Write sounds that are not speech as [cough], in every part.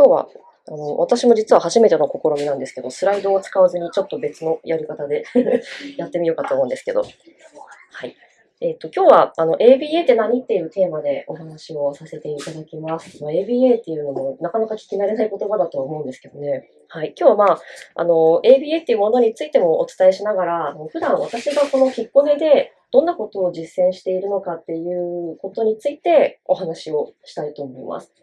今日はあの私も実は初めての試みなんですけど、スライドを使わずにちょっと別のやり方で [laughs] やってみようかと思うんですけど。はい。え、ー、と、今日は、あの、ABA って何っていうテーマでお話をさせていただきます。ま、ABA っていうのもなかなか聞き慣れない言葉だとは思うんですけどね。はい。今日はまあ、あの、ABA っていうものについてもお伝えしながら、普段私がこの引っこねでどんなことを実践しているのかっていうことについてお話をしたいと思います。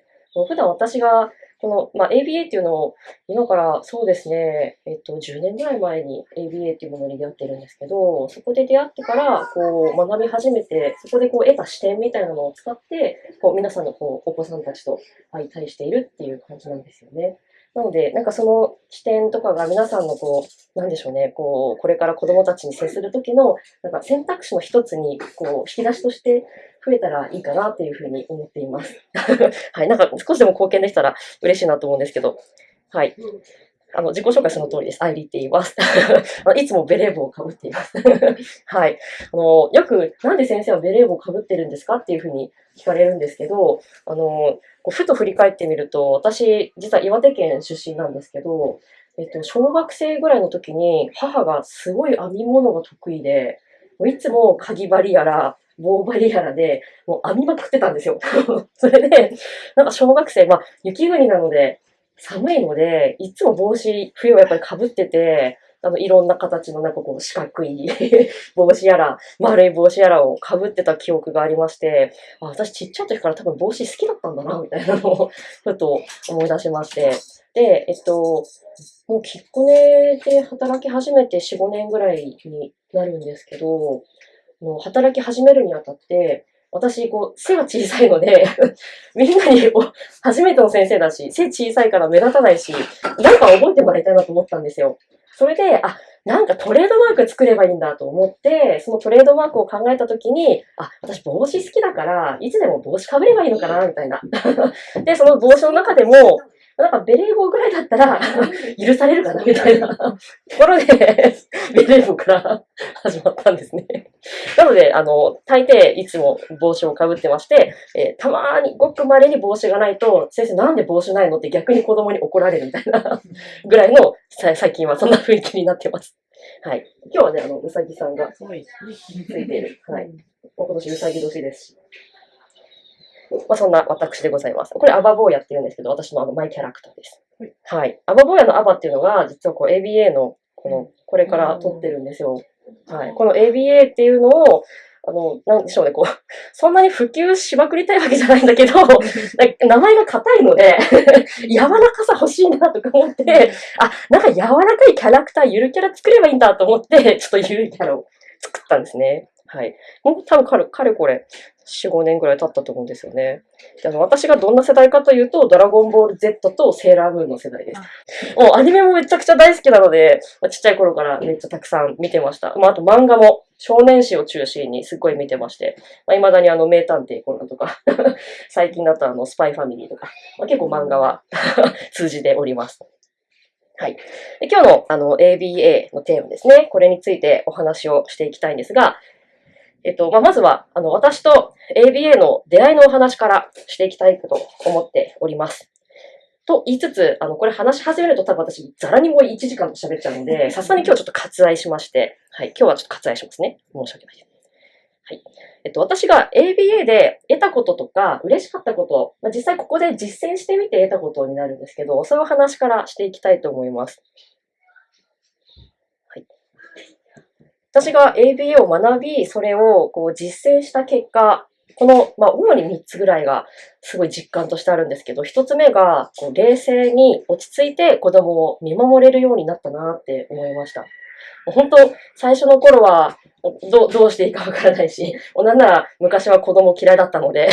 普段私がこの、まあ、ABA っていうのを、今からそうですね、えっと、10年ぐらい前に ABA っていうものに出会ってるんですけど、そこで出会ってから、こう、学び始めて、そこでこう、得た視点みたいなのを使って、こう、皆さんのこう、お子さんたちと相対しているっていう感じなんですよね。なので、なんかその視点とかが皆さんのこう、なんでしょうね、こう、これから子供たちに接するときの、なんか選択肢の一つに、こう、引き出しとして増えたらいいかなっていうふうに思っています。[laughs] はい、なんか少しでも貢献できたら嬉しいなと思うんですけど、はい。あの、自己紹介その通りです。アイリって言います。[laughs] いつもベレー帽をかぶっています。[laughs] はい。あの、よく、なんで先生はベレー帽をかぶってるんですかっていうふうに聞かれるんですけど、あの、ふと振り返ってみると、私、実は岩手県出身なんですけど、えっと、小学生ぐらいの時に、母がすごい編み物が得意で、もういつもかぎ針やら、棒針やらで、もう編みまくってたんですよ。[laughs] それで、なんか小学生、まあ、雪国なので、寒いので、いつも帽子、冬はやっぱり被ってて、あの、いろんな形のなんかこう四角い [laughs] 帽子やら、丸い帽子やらを被ってた記憶がありまして、あ私ちっちゃい時から多分帽子好きだったんだな、みたいなのを、ふと思い出しまして。で、えっと、もうきっこねで働き始めて4、5年ぐらいになるんですけど、もう働き始めるにあたって、私、こう、背が小さいので [laughs] みんなに、初めての先生だし、背小さいから目立たないし、なんか覚えてもらいたいなと思ったんですよ。それで、あ、なんかトレードマーク作ればいいんだと思って、そのトレードマークを考えたときに、あ、私帽子好きだから、いつでも帽子かぶればいいのかな、みたいな。[laughs] で、その帽子の中でも、なんかベレー帽ぐらいだったら許されるかなみたいなところでベレー帽から始まったんですね。なので、あの、大抵いつも帽子をかぶってまして、えー、たまーにごく稀に帽子がないと、先生なんで帽子ないのって逆に子供に怒られるみたいなぐらいの、最近はそんな雰囲気になってます。はい。今日はね、あの、うさぎさんがついている。はい。今年うさぎ年ですし。まあ、そんな私でございます。これ、アバ坊やって言うんですけど、私のあの、マイキャラクターです。はい。アバ坊やのアバっていうのが、実はこう、ABA の、この、これから撮ってるんですよ。はい。この ABA っていうのを、あの、なんでしょうね、こう、[laughs] そんなに普及しまくりたいわけじゃないんだけど、[laughs] 名前が硬いので [laughs] 柔らかさ欲しいなとか思って、あ、なんか柔らかいキャラクター、ゆるキャラ作ればいいんだと思って、ちょっとゆるキャラを作ったんですね。はい。もう多分かれ、かれこれ、4、5年ぐらい経ったと思うんですよね。であの私がどんな世代かというと、ドラゴンボール Z とセーラームーンの世代です。もうアニメもめちゃくちゃ大好きなので、まあ、ちっちゃい頃からめっちゃたくさん見てました。まあ、あと漫画も少年誌を中心にすっごい見てまして、まあ、未だにあの名探偵コナンとか [laughs] 最近だとあのスパイファミリーとか、まあ、結構漫画は [laughs] 通じております。はい。で今日のあの ABA のテーマですね。これについてお話をしていきたいんですが、えっと、まあ、まずは、あの、私と ABA の出会いのお話からしていきたいと思っております。と言いつつ、あの、これ話し始めると多分私、ざらにもう1時間喋っちゃうので、さすがに今日ちょっと割愛しまして、はい、今日はちょっと割愛しますね。申し訳ないです。はい。えっと、私が ABA で得たこととか、嬉しかったこと、まあ、実際ここで実践してみて得たことになるんですけど、そういう話からしていきたいと思います。私が ABA を学び、それをこう実践した結果、この、まあ、主に3つぐらいがすごい実感としてあるんですけど、1つ目が、こう冷静に落ち着いて子供を見守れるようになったなって思いました。本当、最初の頃はど、どうしていいかわからないし、なんなら昔は子供嫌いだったので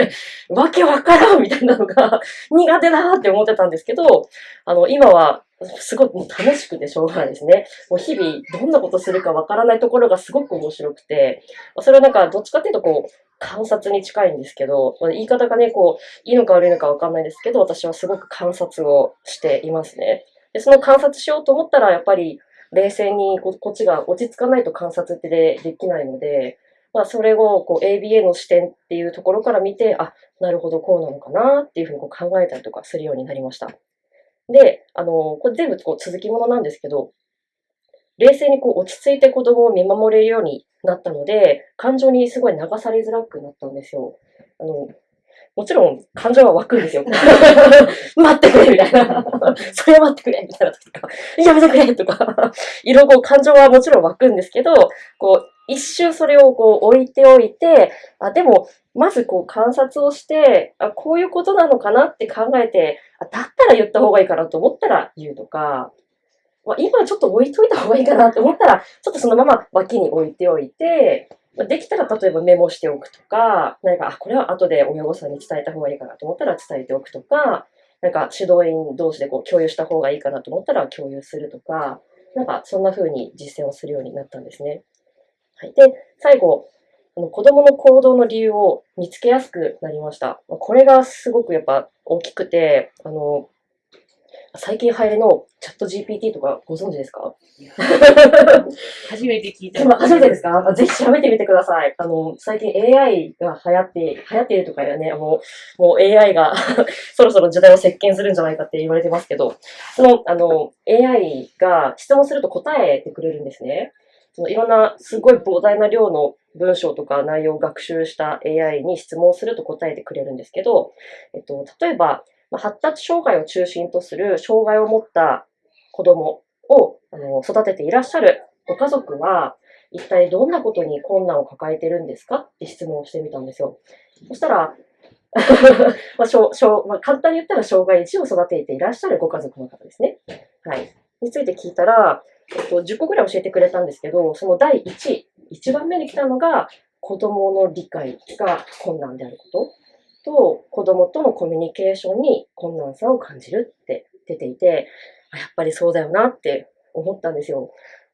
[laughs] わけわからんみたいなのが [laughs] 苦手だって思ってたんですけど、あの、今はすごく楽しくてしょうがないですね。もう日々どんなことするかわからないところがすごく面白くて、それはなんかどっちかっていうとこう、観察に近いんですけど、言い方がね、こう、いいのか悪いのかわかんないですけど、私はすごく観察をしていますね。で、その観察しようと思ったら、やっぱり冷静にこっちが落ち着かないと観察ってでできないので、まあ、それをこう ABA の視点っていうところから見て、あ、なるほど、こうなのかなっていうふうにこう考えたりとかするようになりました。で、あの、これ全部こう続きものなんですけど、冷静にこう落ち着いて子供を見守れるようになったので、感情にすごい流されづらくなったんですよ。あの、もちろん感情は湧くんですよ。[laughs] 待ってくれみたいな。[laughs] それは待ってくれみたいなとか、やめてくれとか、いろいろ感情はもちろん湧くんですけど、こう、一周それをこう置いておいて、あ、でも、まずこう観察をして、あ、こういうことなのかなって考えて、あ、だったら言った方がいいかなと思ったら言うとか、まあ、今ちょっと置いといた方がいいかなって思ったら、ちょっとそのまま脇に置いておいて、できたら例えばメモしておくとか、何か、あ、これは後で親御さんに伝えた方がいいかなと思ったら伝えておくとか、なんか指導員同士でこう共有した方がいいかなと思ったら共有するとか、なんかそんな風に実践をするようになったんですね。はい。で、最後、あの子供の行動の理由を見つけやすくなりました。これがすごくやっぱ大きくて、あの、最近流行りのチャット GPT とかご存知ですか？初めて聞いた。初めてですか？ぜひ調べてみてください。あの、最近 AI が流行って、流行っているとかね、もう、もう AI が [laughs] そろそろ時代を席巻するんじゃないかって言われてますけど、その、あの、AI が質問すると答えてくれるんですね。そのいろんなすごい膨大な量の文章とか内容を学習した AI に質問すると答えてくれるんですけど、えっと、例えば、まあ、発達障害を中心とする障害を持った子供をあの育てていらっしゃるご家族は、一体どんなことに困難を抱えてるんですかって質問をしてみたんですよ。そしたら、[laughs] まあしょしょまあ、簡単に言ったら障害児を育てていらっしゃるご家族の方ですね。はい。について聞いたら、えっと、10個ぐらい教えてくれたんですけど、その第1位、1番目に来たのが、子供の理解が困難であること。と子供とのコミュニケーションに困難さを感じるって出ていて、やっぱりそうだよなって思ったんですよ。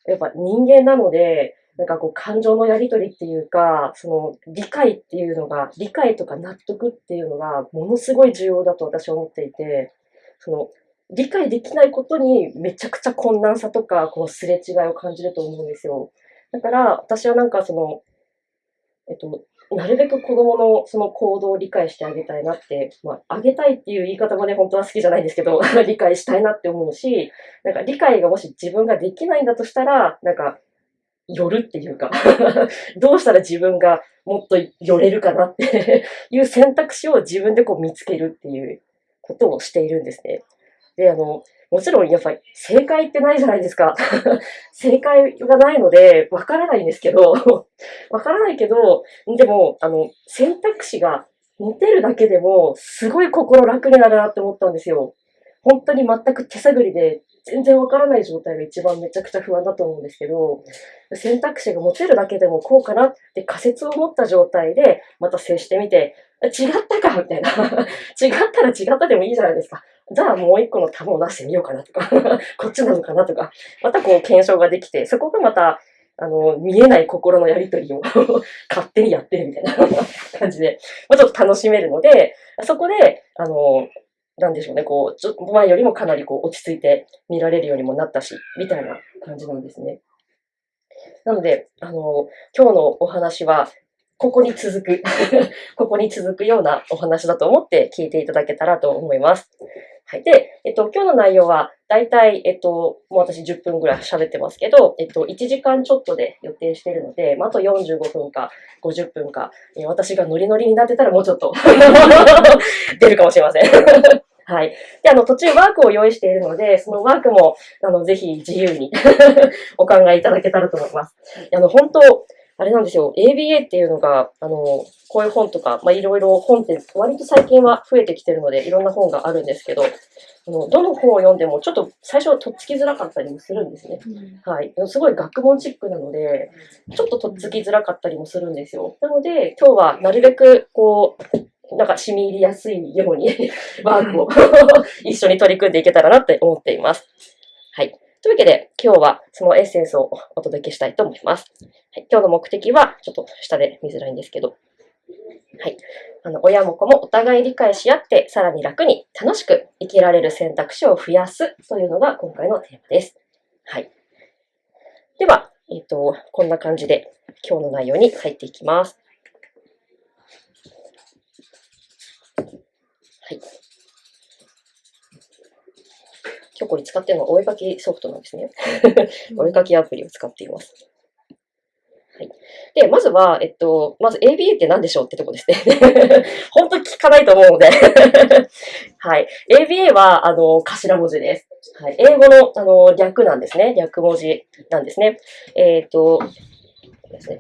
やっぱ人間なので、なんかこう感情のやりとりっていうか、その理解っていうのが、理解とか納得っていうのがものすごい重要だと私は思っていて、その理解できないことにめちゃくちゃ困難さとか、このすれ違いを感じると思うんですよ。だから私はなんかその、えっと、なるべく子供のその行動を理解してあげたいなって、まあ、あげたいっていう言い方もね、本当は好きじゃないんですけど、[laughs] 理解したいなって思うし、なんか理解がもし自分ができないんだとしたら、なんか、寄るっていうか [laughs] どうしたら自分がもっと寄れるかなって [laughs] いう選択肢を自分でこう見つけるっていうことをしているんですね。で、あの、もちろんやっぱり正解ってないじゃないですか。[laughs] 正解がないので、わからないんですけど、[laughs] わからないけど、でも、あの、選択肢が持てるだけでも、すごい心楽になるなって思ったんですよ。本当に全く手探りで、全然わからない状態が一番めちゃくちゃ不安だと思うんですけど、選択肢が持てるだけでもこうかなって仮説を持った状態で、また接してみて、違ったかみたいな。[laughs] 違ったら違ったでもいいじゃないですか。じゃあもう一個の玉を出してみようかなとか [laughs] こっちなのかなとか、またこう検証ができて、そこがまた、あの、見えない心のやりとりを [laughs] 勝手にやってるみたいな [laughs] 感じで、まあ、ちょっと楽しめるので、そこで、あの、なんでしょうね、こう、ちょっと前よりもかなりこう落ち着いて見られるようにもなったし、みたいな感じなんですね。なので、あの、今日のお話は、ここに続く [laughs] ここに続くようなお話だと思って聞いていただけたらと思います。はい。で、えっと、今日の内容は、だいたい、えっと、もう私10分ぐらい喋ってますけど、えっと、1時間ちょっとで予定しているので、まあ、あと45分か50分か、え私がノリノリになってたらもうちょっと [laughs] 出るかもしれません [laughs] はい。で、あの、途中ワークを用意しているので、そのワークも、あの、ぜひ自由にお考えいただけたらと思います。あの、本当、あれなんですよ。ABA っていうのが、あの、こういう本とか、まあ、いろいろ本って割と最近は増えてきてるので、いろんな本があるんですけど、あのどの本を読んでもちょっと最初はとっつきづらかったりもするんですね。うん、はい。すごい学問チックなので、ちょっととっつきづらかったりもするんですよ。なので、今日はなるべく、こう、なんか染み入りやすいように [laughs] ワークを [laughs] 一緒に取り組んでいけたらなって思っています。はい。というわけで、今日はそのエッセンスをお届けしたいと思います。はい、今日の目的は、ちょっと下で見づらいんですけど、はい。あの、親も子もお互い理解し合って、さらに楽に楽しく生きられる選択肢を増やすというのが今回のテーマです。はい。では、えっ、と、こんな感じで今日の内容に入っていきます。はい。今日これ使ってるのはお絵かきソフトなんですね。お絵かきアプリを使っています。はい。で、まずは、えっと、まず ABA って何でしょうってとこですね。[laughs] 本当に聞かないと思うので。[laughs] はい。ABA は、あの、頭文字です。はい。英語の、あの、略なんですね。略文字なんですね。えっ、と、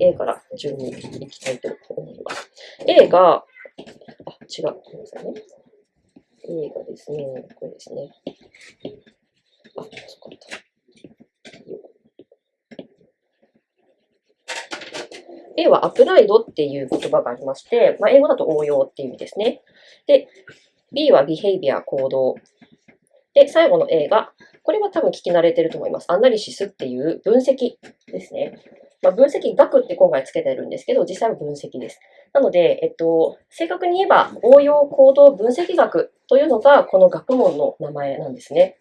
A から順にいきたいと思います。A が、あ、違う。ごめんなさいね。A がですね、これですね。あ、そっか。A はアプライドっていう言葉がありまして、まあ、英語だと応用っていう意味ですね。で、B は behavior 行動。で、最後の A が、これは多分聞き慣れてると思います。アナリシスっていう分析ですね。まあ、分析学って今回つけてるんですけど、実際は分析です。なので、えっと、正確に言えば応用行動分析学というのがこの学問の名前なんですね。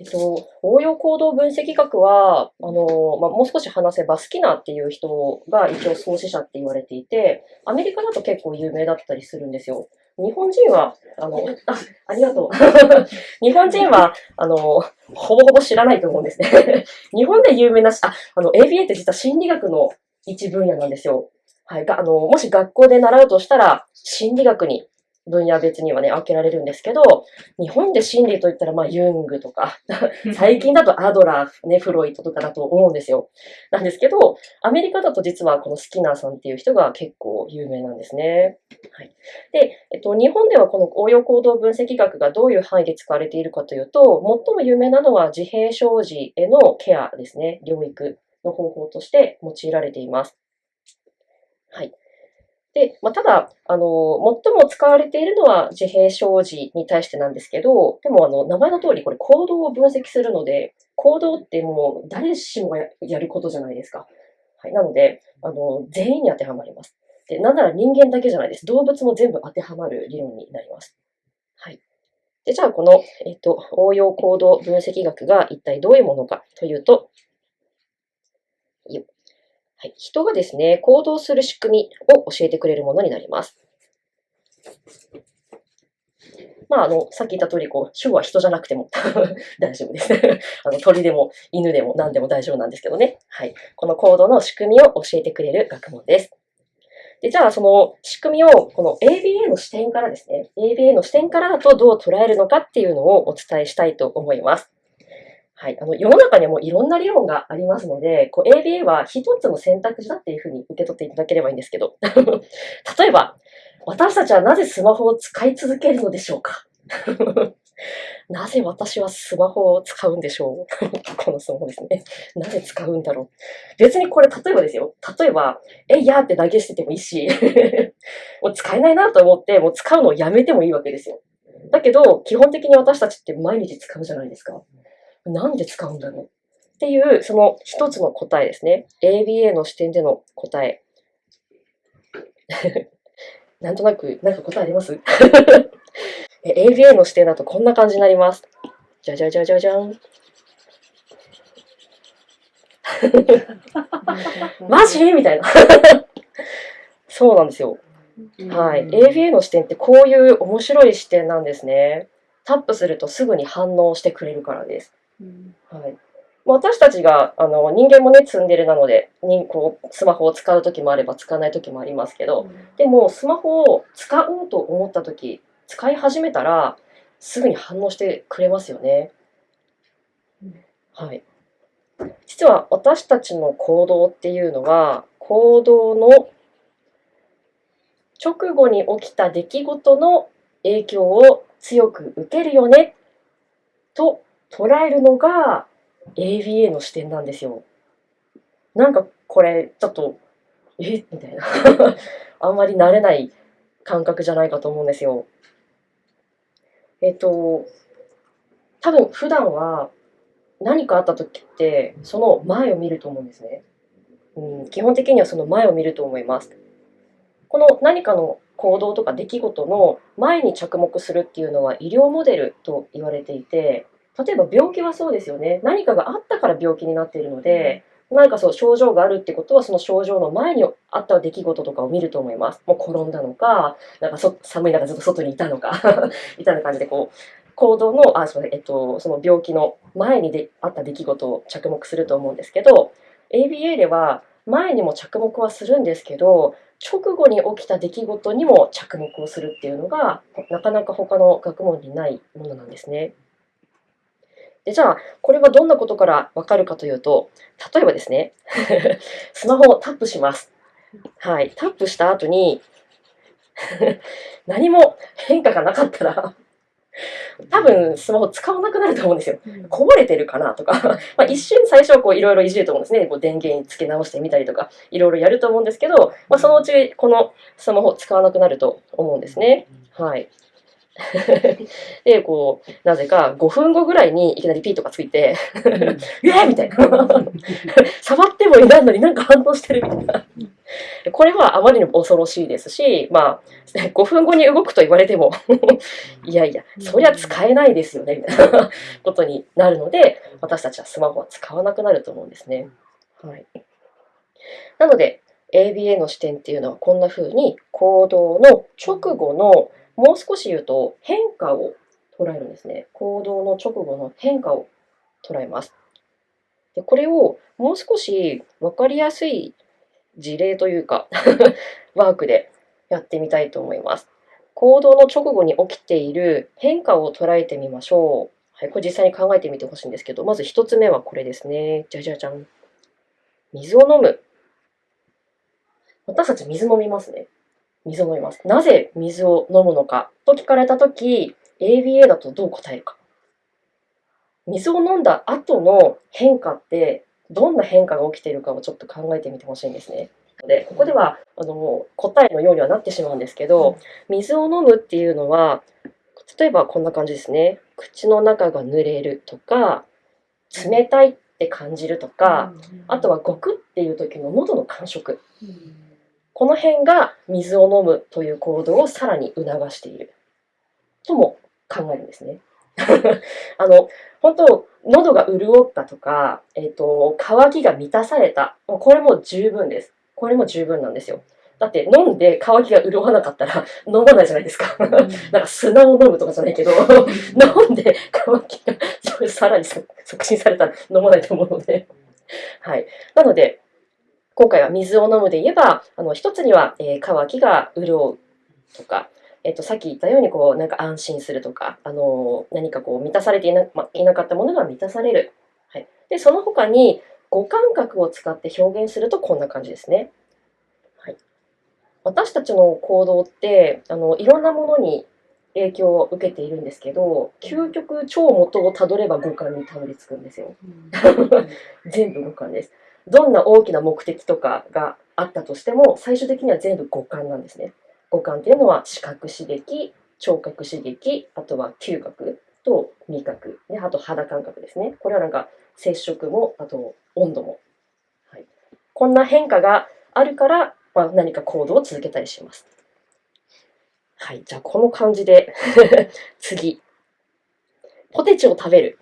えっと、応用行動分析学は、あの、まあ、もう少し話せば、スキナーっていう人が一応創始者って言われていて、アメリカだと結構有名だったりするんですよ。日本人は、あの、あ、ありがとう。[laughs] 日本人は、あの、ほぼほぼ知らないと思うんですね。[laughs] 日本で有名なし、あ、あの、ABA って実は心理学の一分野なんですよ。はい。が、あの、もし学校で習うとしたら、心理学に分野別にはね、分けられるんですけど、日本で心理といったら、まあ、ユングとか、[laughs] 最近だとアドラー、ね、フロイトとかだと思うんですよ。なんですけど、アメリカだと実はこのスキナーさんっていう人が結構有名なんですね。はい。で、えっと、日本ではこの応用行動分析学がどういう範囲で使われているかというと、最も有名なのは自閉症児へのケアですね。療育の方法として用いられています。はい。で、まあ、ただ、あの、最も使われているのは自閉症児に対してなんですけど、でも、あの、名前の通り、これ行動を分析するので、行動ってもう誰しもややることじゃないですか。はい。なので、あの、全員に当てはまります。で、なんなら人間だけじゃないです。動物も全部当てはまる理論になります。はい。で、じゃあ、この、えっと、応用行動分析学が一体どういうものかというと、よっはい、人がですね、行動する仕組みを教えてくれるものになります。まあ、あの、さっき言った通り、こう、主語は人じゃなくても [laughs] 大丈夫です。[laughs] あの、鳥でも犬でも何でも大丈夫なんですけどね。はい。この行動の仕組みを教えてくれる学問です。で、じゃあ、その仕組みを、この ABA の視点からですね、ABA の視点からだとどう捉えるのかっていうのをお伝えしたいと思います。はい。あの、世の中にはもういろんな理論がありますので、こう ABA は一つの選択肢だっていうふうに受け取っていただければいいんですけど、[laughs] 例えば、私たちはなぜスマホを使い続けるのでしょうか？[laughs] なぜ私はスマホを使うんでしょう？[laughs] このスマホですね。なぜ使うんだろう？別にこれ例えばですよ。例えば、えいやーって投げ捨ててもいいし、もう使えないなと思って、もう使うのをやめてもいいわけですよ。だけど、基本的に私たちって毎日使うじゃないですか。なんで使うんだろう？っていう、その一つの答えですね。ABA の視点での答え。[laughs] なんとなく、なんか答えあります [laughs] ?ABA の視点だとこんな感じになります。じゃじゃじゃじゃじゃん。[laughs] マジ？みたいな。そうなんですよ。はい。ABA の視点ってこういう面白い視点なんですね。タップするとすぐに反応してくれるからです。はい。私たちが、あの、人間もね、ツンデレなので、にこう、スマホを使うときもあれば使わないときもありますけど、でも、スマホを使おうと思ったとき、使い始めたら、すぐに反応してくれますよね。はい。実は、私たちの行動っていうのは、行動の直後に起きた出来事の影響を強く受けるよね、と捉えるのが ABA の視点なんですよ。なんかこれちょっと、え？みたいな。[laughs] あんまり慣れない感覚じゃないかと思うんですよ。えっと、多分普段は何かあった時ってその前を見ると思うんですね。うん、基本的にはその前を見ると思います。この何かの行動とか出来事の前に着目するっていうのは医療モデルと言われていて、例えば病気はそうですよね。何かがあったから病気になっているので、何かそう症状があるってことはその症状の前にあった出来事とかを見ると思います。もう転んだのか、なんか寒い中ずっと外にいたのか [laughs] みたいな感じでこう行動のあすみません、えっと、その病気の前にであった出来事を着目すると思うんですけど ABA では前にも着目はするんですけど直後に起きた出来事にも着目をするっていうのがなかなか他の学問にないものなんですね。でじゃあこれはどんなことからわかるかというと例えばですね [laughs] スマホをタップします。はい、タップした後に [laughs] 何も変化がなかったら多分スマホ使わなくなると思うんですよ。こぼれてるかなとかまあ一瞬最初はこういろいろいじると思うんですね。こう電源つけ直してみたりとかいろいろやると思うんですけど、まあ、そのうちこのスマホ使わなくなると思うんですね。はい。[laughs] で、こう、なぜか5分後ぐらいにいきなりピーとかついて、[laughs] えーみたいな。[laughs] 触ってもいないのになんか反応してるみたいな。これはあまりにも恐ろしいですし、まあ、5分後に動くと言われてもいやいや、そりゃ使えないですよね、みたいなことになるので、私たちはスマホは使わなくなると思うんですね。はい。なので、ABA の視点っていうのはこんな風に行動の直後のもう少し言うと変化を捉えるんですね。行動の直後の変化を捉えます。でこれをもう少し分かりやすい事例というか [laughs] ワークでやってみたいと思います。行動の直後に起きている変化を捉えてみましょう。はい、これ実際に考えてみてほしいんですけど、まず1つ目はこれですね。じゃじゃじゃん。水を飲む。私たち水飲みますね。水を飲みます。なぜ水を飲むのか？と聞かれたとき、ABA だとどう答えるか？水を飲んだ後の変化ってどんな変化が起きているかをちょっと考えてみてほしいんですね。でここではあの答えのようにはなってしまうんですけど水を飲むっていうのは例えばこんな感じですね口の中が濡れるとか冷たいって感じるとかあとはゴクっていう時の喉の感触この辺が水を飲むという行動をさらに促しているとも考えるんですね。[laughs] あの本当喉が潤ったとか、えーと、渇きが満たされたこれも十分です。これも十分なんですよ。だって飲んで渇きが潤わなかったら飲まないじゃないですか。なんか砂を飲むとかじゃないけど飲んで渇きがさらに促進されたら飲まないと思うので。はい。なので、今回は水を飲むで言えば、あの一つには、えー、渇きが潤うとか、えっと、さっき言ったようにこうなんか安心するとか、あの何かこう満たされていな,、ま、いなかったものが満たされる。はい、でその他に五感覚を使って表現するとこんな感じですね。はい、私たちの行動ってあのいろんなものに影響を受けているんですけど究極超元をたどれば五感にたどり着くんですよ。[laughs] 全部五感です。どんな大きな目的とかがあったとしても、最終的には全部五感なんですね。五感っていうのは視覚刺激、聴覚刺激、あとは嗅覚と味覚、であと肌感覚ですね。これはなんか接触も、あと温度も。はい、こんな変化があるから、まあ、何か行動を続けたりします。はい、じゃあこの感じで [laughs] 次。ポテチを食べる。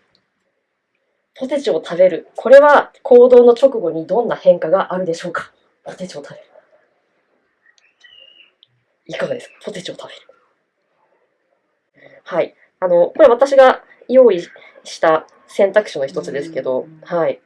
ポテチを食べる。これは行動の直後にどんな変化があるでしょうか？ポテチを食べる。いかがですか？ポテチを食べる。はい。あの、これ私が用意した選択肢の一つですけど、はい。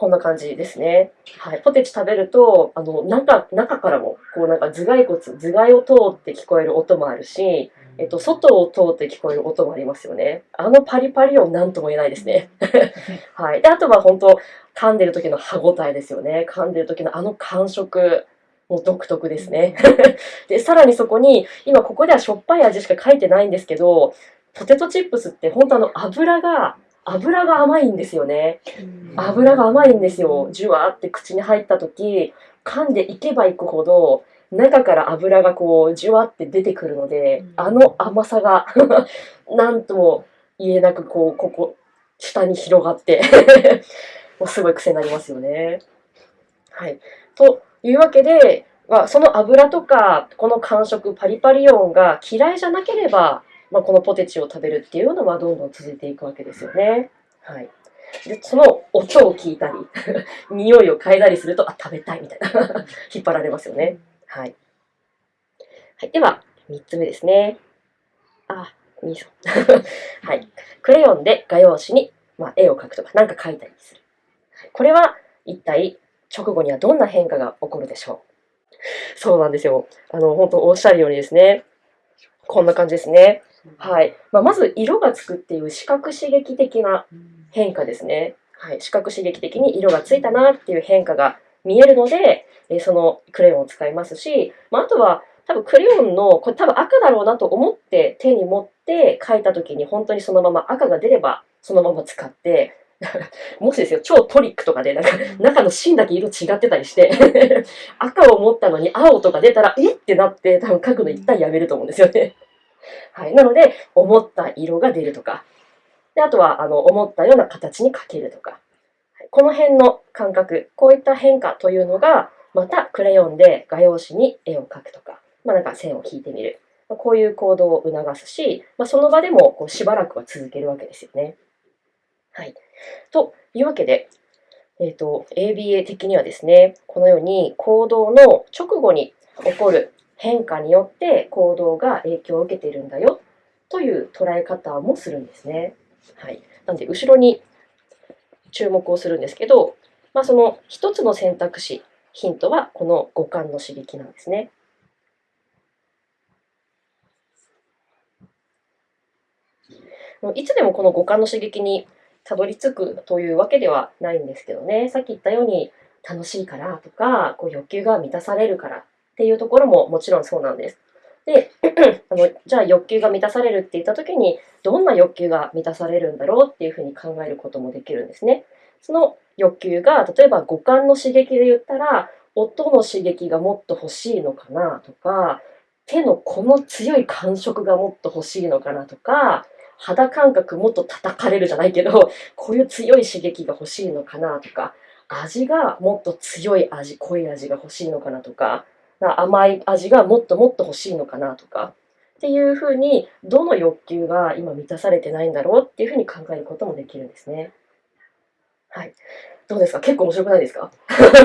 こんな感じですね。はい。ポテチ食べると、あの、中、中からも、こうなんか頭蓋骨、頭蓋を通って聞こえる音もあるし、えっと、外を通って聞こえる音もありますよね。あのパリパリ音なんとも言えないですね。[laughs] はい。で、あとは本当、噛んでる時の歯ごたえですよね。噛んでる時のあの感触。もう独特ですね。[laughs] で、さらにそこに、今ここではしょっぱい味しか書いてないんですけど、ポテトチップスって本当あの油が、油が甘いんですよね。油が甘いんですよ。ジュワーって口に入った時、噛んでいけばいくほど、中から油がこう、じゅわって出てくるので、あの甘さが [laughs] なんとも言えなく、こう、ここ、下に広がって [laughs] もうすごい癖になりますよね。はい。というわけで、まあ、その油とか、この感触、パリパリ音が嫌いじゃなければ、まあ、このポテチを食べるっていうのはどんどん続いていくわけですよね。はい。で、その音を聞いたり、[laughs] 匂いを嗅いだりすると、あ、食べたいみたいな、[laughs] 引っ張られますよね。はい。はい、では、3つ目ですね。あ、いいぞ。[laughs] はい。クレヨンで画用紙に、まあ、絵を描くとか、何か描いたりする。これは一体直後にはどんな変化が起こるでしょうそうなんですよ。あの、本当おっしゃるようにですね、こんな感じですね。はい。まあ、まず、色がつくっていう視覚刺激的な変化ですね。はい。視覚刺激的に色がついたなっていう変化が見えるので、えそのクレヨンを使いますし、まあ、あとは多分クレヨンの、これ多分赤だろうなと思って手に持って描いた時に本当にそのまま赤が出ればそのまま使って、[laughs] もしですよ、超トリックとかでなんか中の芯だけ色違ってたりして、[laughs] 赤を持ったのに青とか出たら、えってなって多分描くの一旦やめると思うんですよね。はい。なので、思った色が出るとか、であとはあの思ったような形に描けるとか、はいこの辺の感覚、こういった変化というのが、またクレヨンで画用紙に絵を描くとか、まあ、なんか線を引いてみる。まあこういう行動を促すし、まあ、その場でもこうしばらくは続けるわけですよね。はい。というわけで、えっ、と、ABA 的にはですね、このように行動の直後に起こる変化によって行動が影響を受けているんだよという捉え方もするんですね。はい。なので、後ろに注目をするんですけど、まあ、その一つの選択肢、ヒントはこの五感の刺激なんですね。いつでもこの五感の刺激にたどり着くというわけではないんですけどね、さっき言ったように楽しいからとか、こう欲求が満たされるからっていうところももちろんそうなんです。で、[clears throat] あのじゃあ欲求が満たされるって言った時に、どんな欲求が満たされるんだろうっていうふうに考えることもできるんですね。その欲求が、例えば五感の刺激で言ったら、音の刺激がもっと欲しいのかなとか、手のこの強い感触がもっと欲しいのかなとか、肌感覚もっと叩かれるじゃないけど、[laughs] こういう強い刺激が欲しいのかなとか、味がもっと強い味、濃い味が欲しいのかなとか、甘い味がもっともっと欲しいのかなとか、っていうふうに、どの欲求が今満たされてないんだろうっていうふうに考えることもできるんですね。はい。どうですか？結構面白くないですか？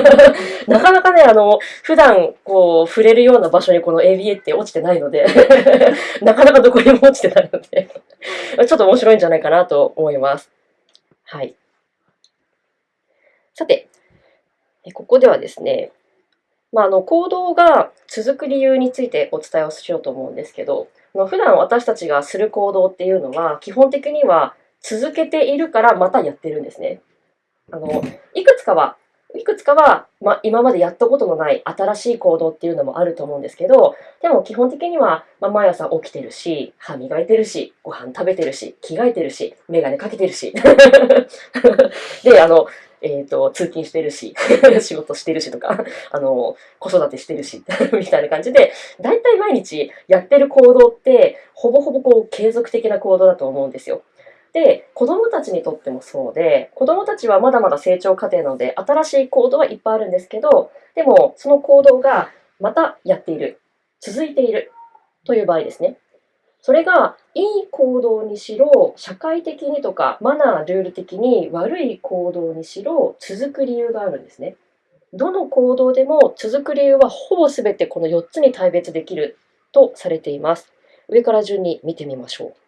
[laughs] なかなかね、あの、普段こう触れるような場所にこの ABA って落ちてないので、[laughs] なかなかどこにも落ちてないので、[laughs] ちょっと面白いんじゃないかなと思います。はい。さて、ここではですね、まあ、あの行動が続く理由についてお伝えをしようと思うんですけど、普段私たちがする行動っていうのは、基本的には続けているからまたやってるんですね。あのいくつかは、いくつかは、まあ、今までやったことのない新しい行動っていうのもあると思うんですけど、でも基本的には、まあ、毎朝起きてるし、歯磨いてるし、ご飯食べてるし、着替えてるし、メガネかけてるし。[laughs] で、あの、えっ、と、通勤してるし、[laughs] 仕事してるしとか、あの、子育てしてるし、[laughs] みたいな感じで、だいたい毎日やってる行動って、ほぼほぼこう継続的な行動だと思うんですよ。で、子供たちにとってもそうで、子供たちはまだまだ成長過程なので、新しい行動はいっぱいあるんですけど、でも、その行動がまたやっている、続いているという場合ですね。それがいい行動にしろ、社会的にとかマナー、ルール的に悪い行動にしろ、続く理由があるんですね。どの行動でも続く理由はほぼ全てこの4つに大別できるとされています。上から順に見てみましょう。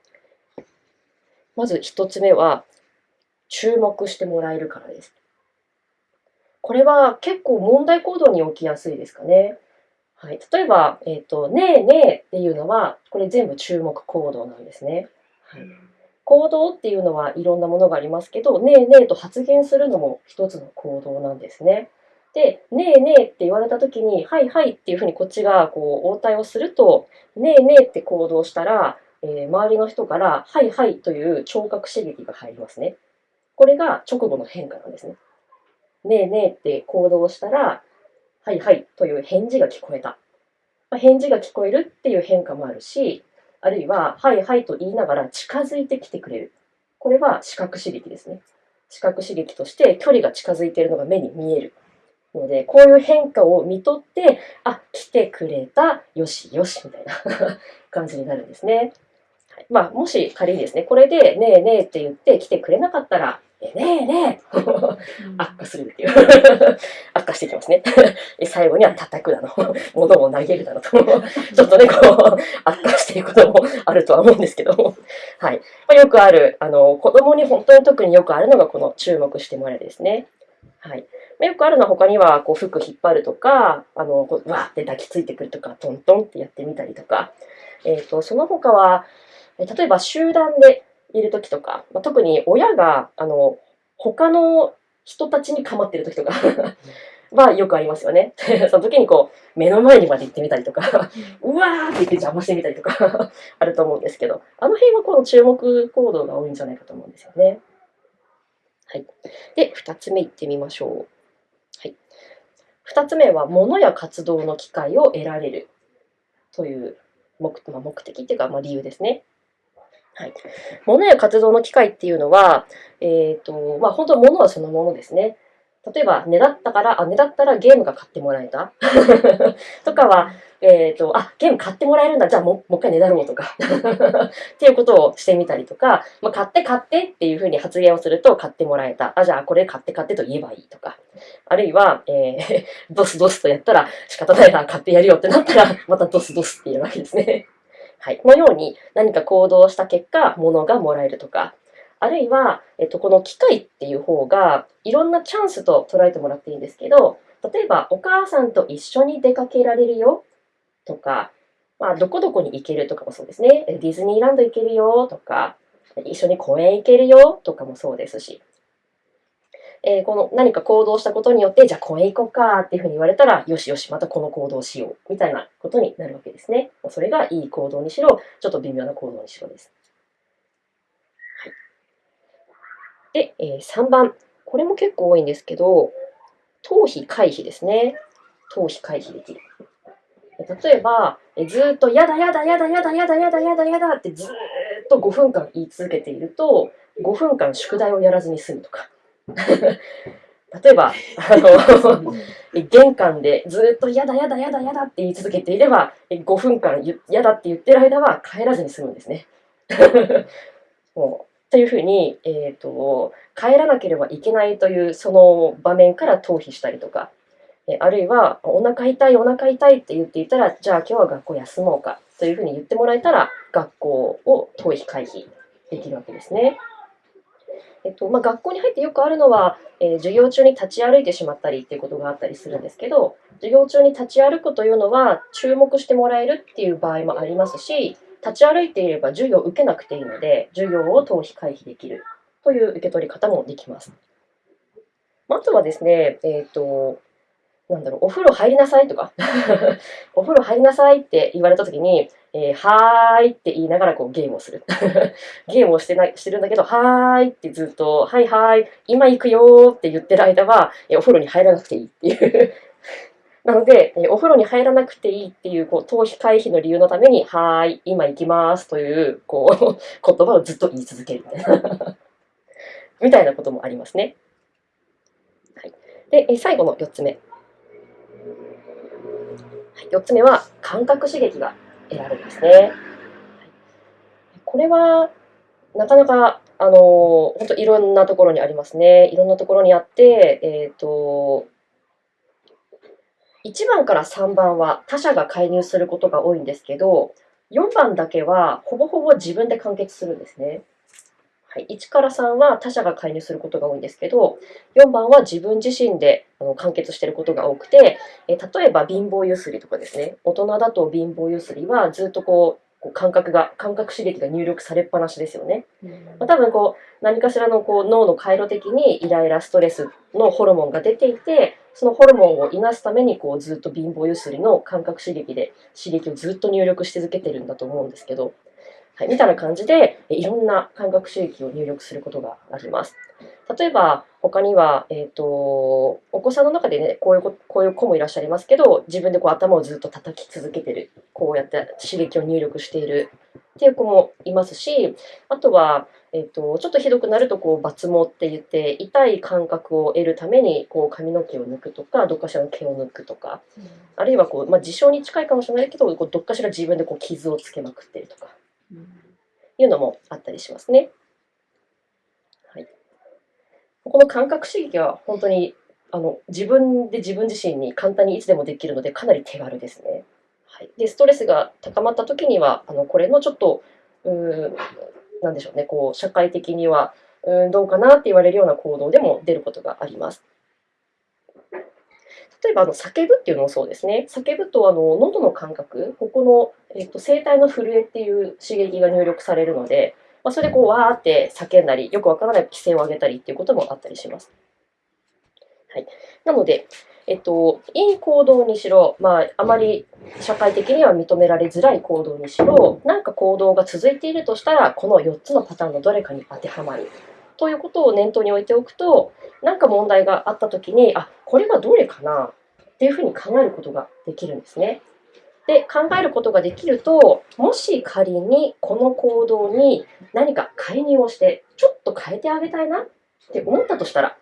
まず1つ目は、注目してもらえるからです。これは結構問題行動に起きやすいですかね。はい、例えば、えっ、と、ねえねえっていうのは、これ全部注目行動なんですね。はい、行動っていうのはいろんなものがありますけど、ねえねえと発言するのも一つの行動なんですね。で、ねえねえって言われたときに、はいはいっていうふうにこっちがこう応対をすると、ねえねえって行動したら、えー周りの人から、はいはいという聴覚刺激が入りますね。これが直後の変化なんですね。ねえねえって行動したら、はいはいという返事が聞こえた。まあ返事が聞こえるっていう変化もあるし、あるいは、はいはいと言いながら近づいてきてくれる。これは視覚刺激ですね。視覚刺激として距離が近づいているのが目に見える。ので、こういう変化を見とって、あ、来てくれた、よしよし、みたいな [laughs] 感じになるんですね。はいまあ、もし仮にですね、これで、ねえねえって言って来てくれなかったら、えねえねえ悪化するっていう。悪化していきますね。[laughs] 最後には叩くだの、物を投げるだのと、ちょっとね、こう、悪化していくこともあるとは思うんですけども、はい。まあ、よくある、あの、子供に本当に特によくあるのがこの注目してもらえるですね。はい。まあ、よくあるのは他には、こう、服引っ張るとか、あの、こうわーって抱きついてくるとか、トントンってやってみたりとか、えっ、と、その他は、え例えば集団でいる時とか、まあ、特に親が、あの、他の人たちに構ってる時とかはよくありますよね。[laughs] その時にこう、目の前にまで行ってみたりとか、うわーって言って邪魔してみたりとかあると思うんですけど、あの辺はこの注目行動が多いんじゃないかと思うんですよね。はい。で、二つ目いってみましょう。はい。二つ目は、物や活動の機会を得られるという目,、まあ、目的っていうか、まあ、理由ですね。はい。物や活動の機会っていうのは、えっ、と、まあ、本当物はそのものですね。例えば、ねだったから、あ、ねだったらゲームが買ってもらえた [laughs] とかは、えっ、と、あ、ゲーム買ってもらえるんだ、じゃあもうもう一回ねだろうとか [laughs] っていうことをしてみたりとか、まあ、買って買ってっていうふうに発言をすると買ってもらえた。あ、じゃあこれ買って買ってと言えばいいとか。あるいは、えー、[laughs] ドスドスとやったら仕方ないな、買ってやるよってなったら、またドスドスっていうわけですね。はい。このように何か行動した結果、物がもらえるとか、あるいは、えっと、この機会っていう方が、いろんなチャンスと捉えてもらっていいんですけど、例えば、お母さんと一緒に出かけられるよとか、まあ、どこどこに行けるとかもそうですね。ディズニーランド行けるよとか、一緒に公園行けるよとかもそうですし、えー、この何か行動したことによって、じゃあ公園行こうかっていうふうに言われたら、よしよし、またこの行動しようみたいなことになるわけですね。それがいい行動にしろ、ちょっと微妙な行動にしろです。はい、で、えー、3番。これも結構多いんですけど、頭皮回避ですね。頭皮回避できる。例えば、えずっと、やだやだやだやだやだやだやだやだってずっと5分間言い続けていると、5分間宿題をやらずに済むとか。[laughs] 例えば、あの、[laughs] 玄関でずっとやだやだやだやだって言い続けていれば、5分間やだって言ってる間は帰らずに済むんですね。[laughs] もうというふうに、えーと、帰らなければいけないというその場面から逃避したりとか、えあるいはお腹痛いお腹痛いって言っていたらじゃあ今日は学校休もうかというふうに言ってもらえたら学校を逃避回避できるわけですね。えっとまあ、学校に入ってよくあるのは、えー、授業中に立ち歩いてしまったりっていうことがあったりするんですけど授業中に立ち歩くというのは注目してもらえるっていう場合もありますし立ち歩いていれば授業を受けなくていいので授業を逃避回避できるという受け取り方もできます。あとはですね、えっ、ー、となんだろう、お風呂入りなさいとか [laughs] お風呂入りなさいって言われたときに、えー、はーいって言いながらこうゲームをする。[laughs] ゲームをしてないしてるんだけど、はーいってずっと、はいはい、今行くよーって言ってる間は、えー、お風呂に入らなくていいっていう [laughs] なので、えー、お風呂に入らなくていいっていう、こう、逃避回避の理由のために、はーい、今行きますという、こう、[laughs] 言葉をずっと言い続けるみたいなみたいなこともありますね。はい。で、え最後の4つ目。4つ目は感覚刺激が得られるんですね。これはなかなかあの本当いろんなところにありますね。いろんなところにあって、えっ、ー、と1番から3番は他者が介入することが多いんですけど、4番だけはほぼほぼ自分で完結するんですね。はい、1から3は他者が介入することが多いんですけど、4番は自分自身であの完結していることが多くて、え例えば貧乏ゆすりとかですね、大人だと貧乏ゆすりはずっとこう、こう感覚が、感覚刺激が入力されっぱなしですよね。まあ、多分こう、何かしらのこう脳の回路的にイライラ、ストレスのホルモンが出ていて、そのホルモンをいなすためにこうずっと貧乏ゆすりの感覚刺激で刺激をずっと入力し続けてるんだと思うんですけど、はい、みたいな感じで、いろんな感覚刺激を入力することがあります。例えば、他には、えっ、ー、と、お子さんの中でね、こういうこ、こういう子もいらっしゃいますけど、自分でこう頭をずっと叩き続けてる、こうやって刺激を入力しているっていう子もいますし、あとは、えっ、ー、と、ちょっとひどくなると、こう、抜毛って言って、痛い感覚を得るために、こう、髪の毛を抜くとか、どっかしらの毛を抜くとか、うん、あるいは、こう、まあ、自傷に近いかもしれないけど、こうどっかしら自分でこう傷をつけまくってるとか、いうのもあったりしますね。はい、この感覚刺激は本当にあの自分で自分自身に簡単にいつでもできるのでかなり手軽ですね。はい、でストレスが高まった時にはあのこれのちょっとうーなんでしょうねこう社会的にはうんどうかなって言われるような行動でも出ることがあります。例えばあの叫ぶっていうのもそうですね。叫ぶとあの喉の感覚、ここの、えっと、声帯の震えっていう刺激が入力されるので、まあ、それでこうわーって叫んだり、よくわからない規制を上げたりっていうこともあったりします。はい、なので、えっと、いい行動にしろ、まあ、あまり社会的には認められづらい行動にしろ、なんか行動が続いているとしたら、この4つのパターンのどれかに当てはまる。ということを念頭に置いておくと、なんか問題があったときに、あ、これはどれかなっていうふうに考えることができるんですね。で、考えることができると、もし仮にこの行動に何か介入をして、ちょっと変えてあげたいなって思ったとしたら、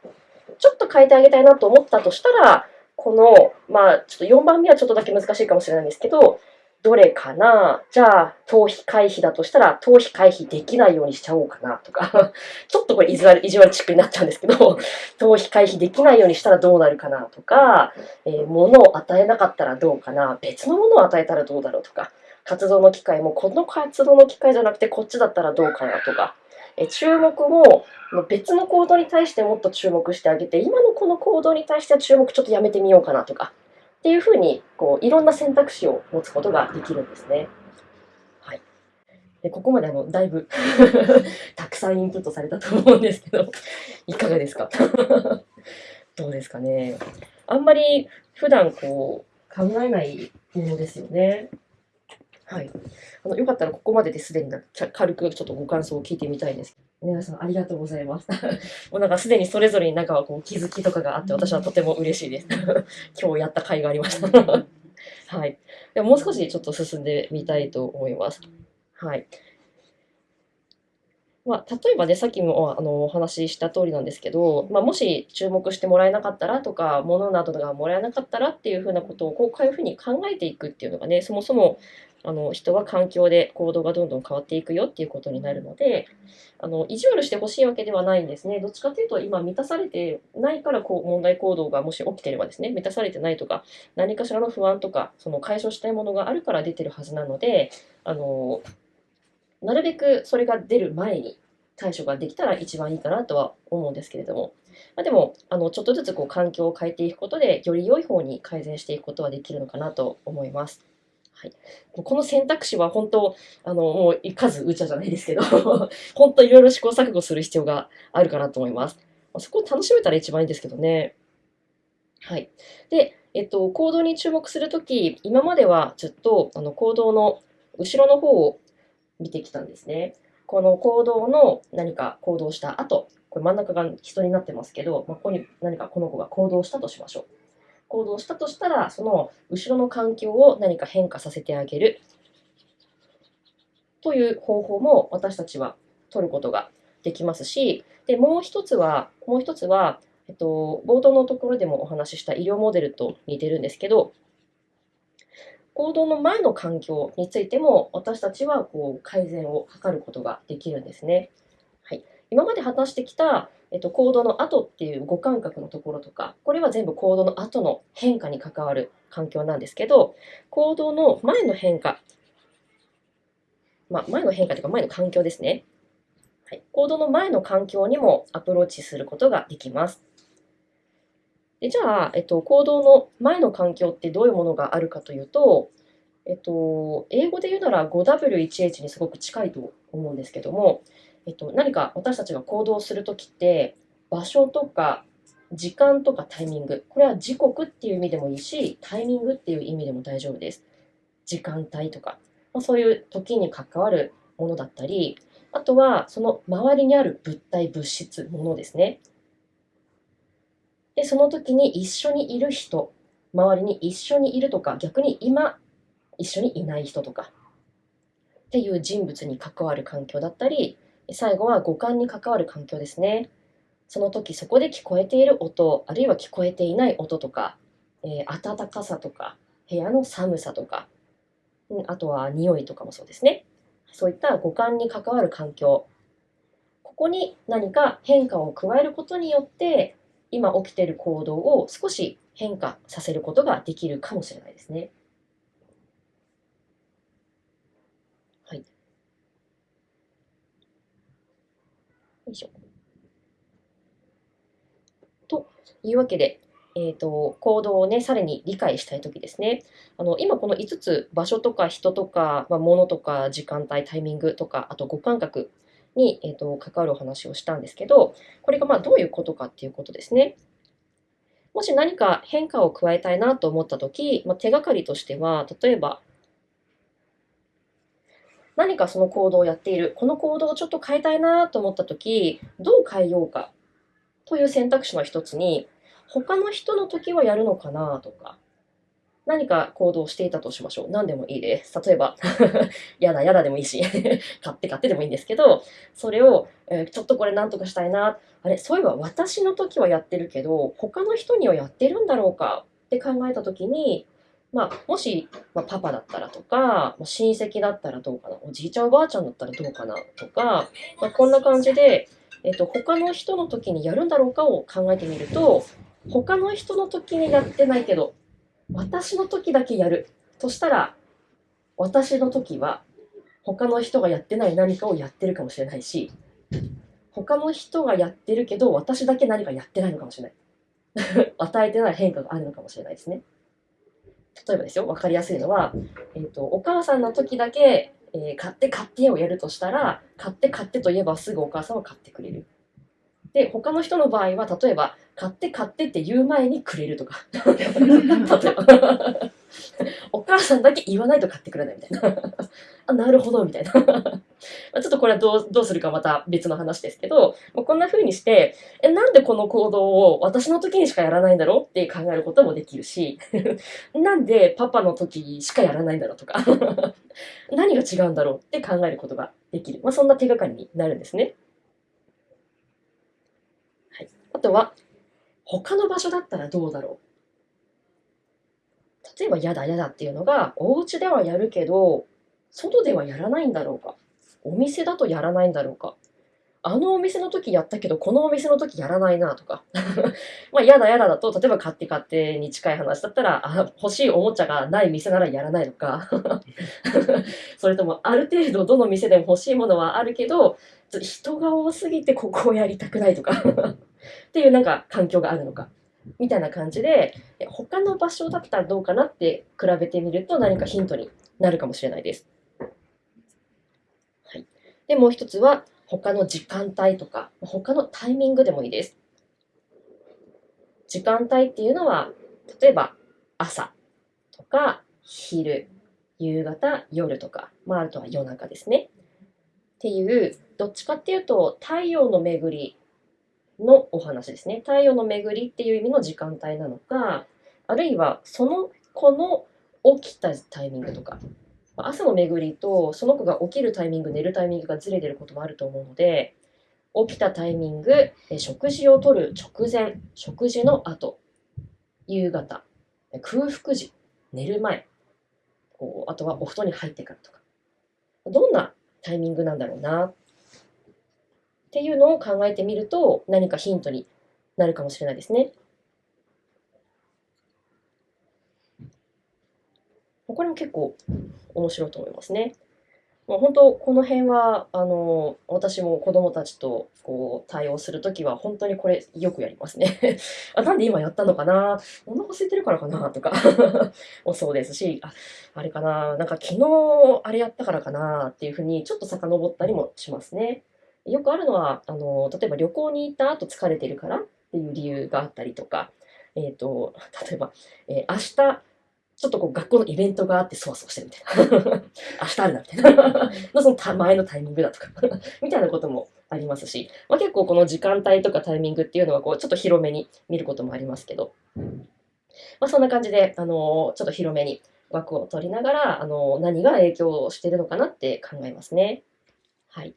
ちょっと変えてあげたいなと思ったとしたら、この、まあ、ちょっと4番目はちょっとだけ難しいかもしれないんですけど、どれかな？じゃあ、逃避回避だとしたら、逃避回避できないようにしちゃおうかなとか、[laughs] ちょっとこれ意地悪意地悪チックになっちゃうんですけど、[laughs] 逃避回避できないようにしたらどうなるかなとか、えー物を与えなかったらどうかな、別のものを与えたらどうだろうとか、活動の機会もこの活動の機会じゃなくてこっちだったらどうかなとか、え注目も別の行動に対してもっと注目してあげて、今のこの行動に対しては注目ちょっとやめてみようかなとか、っていうふうにこういろんな選択肢を持つことができるんですね。はい、でここまであのだいぶ [laughs] たくさんインプットされたと思うんですけど、いかがですか？[laughs] どうですかね？あんまり普段こう考えないものですよね。はい。あのよかったらここまでですでになちゃ軽くちょっとご感想を聞いてみたいんですけど。皆さんありがとうございます。[laughs] もうなんかすでにそれぞれになんかこう気づきとかがあって私はとても嬉しいです。[laughs] 今日やった甲斐がありました。はい。でももう少しちょっと進んでみたいと思います。はい。まあ、例えばね、さっきもあのお話しした通りなんですけど、まあ、もし注目してもらえなかったらとか、物などがもらえなかったらっていうふうなことをこういうふうに考えていくっていうのがね、そもそもあの人は環境で行動がどんどん変わっていくよっていうことになるので、あの意地悪してほしいわけではないんですね。どっちかというと、今満たされてないからこう問題行動がもし起きてればですね、満たされてないとか、何かしらの不安とか、その解消したいものがあるから出てるはずなので、あのなるべくそれが出る前に対処ができたら一番いいかなとは思うんですけれども、まあ、でもあのちょっとずつこう環境を変えていくことでより良い方に改善していくことはできるのかなと思います。はい、この選択肢は本当あのもう数うちゃじゃないですけど [laughs] 本当いろいろ試行錯誤する必要があるかなと思います。そこを楽しめたら一番いいんですけどね。はい。で、えっと、行動に注目するとき、今まではずっとあの行動の後ろの方を見てきたんですね。この行動の何か行動した後、これ真ん中が人になってますけど、まあ、ここに何かこの子が行動したとしましょう。行動したとしたら、その後ろの環境を何か変化させてあげるという方法も私たちは取ることができますし、でもう一つは、もう一つは、えっと、冒頭のところでもお話しした医療モデルと似てるんですけど、行動の前の環境についても私たちはこう改善を図ることができるんですね。はい、今まで話してきた、えっと、行動の後っていう五感覚のところとかこれは全部行動の後の変化に関わる環境なんですけど行動の前の変化、まあ、前の変化というか前の環境ですね。はい、行動の前の環境にもアプローチすることができます。でじゃあ、えっと、行動の前の環境ってどういうものがあるかというと、えっと、英語で言うなら 5W1H にすごく近いと思うんですけども、えっと、何か私たちが行動するときって場所とか時間とかタイミング。これは時刻っていう意味でもいいしタイミングっていう意味でも大丈夫です。時間帯とか、まあ、そういう時に関わるものだったりあとはその周りにある物体物質ものですね。で、その時に一緒にいる人、周りに一緒にいるとか、逆に今一緒にいない人とか、っていう人物に関わる環境だったり、最後は五感に関わる環境ですね。その時そこで聞こえている音、あるいは聞こえていない音とか、えー、暖かさとか、部屋の寒さとか、あとは匂いとかもそうですね。そういった五感に関わる環境。ここに何か変化を加えることによって、今起きている行動を少し変化させることができるかもしれないですね。はい。よいしょ。というわけで、えー、と行動をね、さらに理解したいときですね。あの今この5つ、場所とか人とか、まあ、物とか時間帯、タイミングとか、あと五感覚に、えー、と関わるお話をしたんですけど、これがまあどういうことかっていうことですね。もし何か変化を加えたいなと思ったとき、まあ、手がかりとしては、例えば、何かその行動をやっている、この行動をちょっと変えたいなと思ったとき、どう変えようかという選択肢の一つに、他の人の時はやるのかなとか、何か行動していたとしましょう。何でもいいです。例えば、[laughs] やだやだでもいいし、[laughs] 買って買ってでもいいんですけど、それを、えーちょっとこれ何とかしたいな。あれ、そういえば私の時はやってるけど、他の人にはやってるんだろうかって考えた時に、まあ、もし、まあ、パパだったらとか、まあ親戚だったらどうかな、おじいちゃんおばあちゃんだったらどうかなとか、まあ、こんな感じで、えっと、他の人の時にやるんだろうかを考えてみると、他の人の時にやってないけど、私の時だけやるとしたら、私の時は他の人がやってない何かをやってるかもしれないし、他の人がやってるけど、私だけ何かやってないのかもしれない。[laughs] 与えてない変化があるのかもしれないですね。例えばですよ、わかりやすいのは、えっとお母さんの時だけ、えー買って買ってをやるとしたら、買って買ってと言えばすぐお母さんは買ってくれる。で、他の人の場合は、例えば、買って買ってって言う前にくれるとか。[laughs] 例えば。お母さんだけ言わないと買ってくれないみたいな。あ、なるほど、みたいな。まあちょっとこれはどうどうするかまた別の話ですけど、もうこんな風にして、え、なんでこの行動を私の時にしかやらないんだろうって考えることもできるし、なんでパパの時しかやらないんだろうとか、何が違うんだろうって考えることができる。まあ、そんな手がかりになるんですね。はい、あとは、他の場所だったらどうだろう？例えば、やだやだっていうのが、お家ではやるけど、外ではやらないんだろうか？お店だとやらないんだろうか？あのお店の時やったけど、このお店の時やらないなとか。[laughs] まあ、やだやだだと、例えば買って買ってに近い話だったら、あ欲しいおもちゃがない店ならやらないのか。[laughs] それとも、ある程度どの店でも欲しいものはあるけど、人が多すぎてここをやりたくないとか。っていうなんか環境があるのか。みたいな感じで、他の場所だったらどうかなって比べてみると何かヒントになるかもしれないです。はい。で、もう一つは、他の時間帯とか、他のタイミングでもいいです。時間帯っていうのは、例えば朝とか昼、夕方、夜とか、まあ、あとは夜中ですね。っていう、どっちかっていうと、太陽の巡りのお話ですね。太陽の巡りっていう意味の時間帯なのか、あるいはその子の起きたタイミングとか、朝の巡りとその子が起きるタイミング、寝るタイミングがずれてることもあると思うので、起きたタイミング、食事をとる直前、食事の後、夕方、空腹時、寝る前、こうあとはお布団に入ってからとか、どんなタイミングなんだろうなっていうのを考えてみると何かヒントになるかもしれないですね。これも結構面白いと思いますね。もう本当この辺はあの私も子供たちとこう対応するときは本当にこれよくやりますね。[laughs] あなんで今やったのかな？お腹空いてるからかな？とか [laughs] もそうですしああれかな？なんか昨日あれやったからかな？っていうふうにちょっと遡ったりもしますね。よくあるのはあの例えば旅行に行った後疲れてるからっていう理由があったりとか、えー、と例えば、えー明日ちょっとこう学校のイベントがあってそわそわしてるみたいな。[laughs] 明日あるなみたいな。の [laughs] そのた前のタイミングだとか。[laughs] みたいなこともありますし、まあ、結構この時間帯とかタイミングっていうのはこうちょっと広めに見ることもありますけど、まあ、そんな感じで、あのちょっと広めに枠を取りながら、あの何が影響してるのかなって考えますね。はい。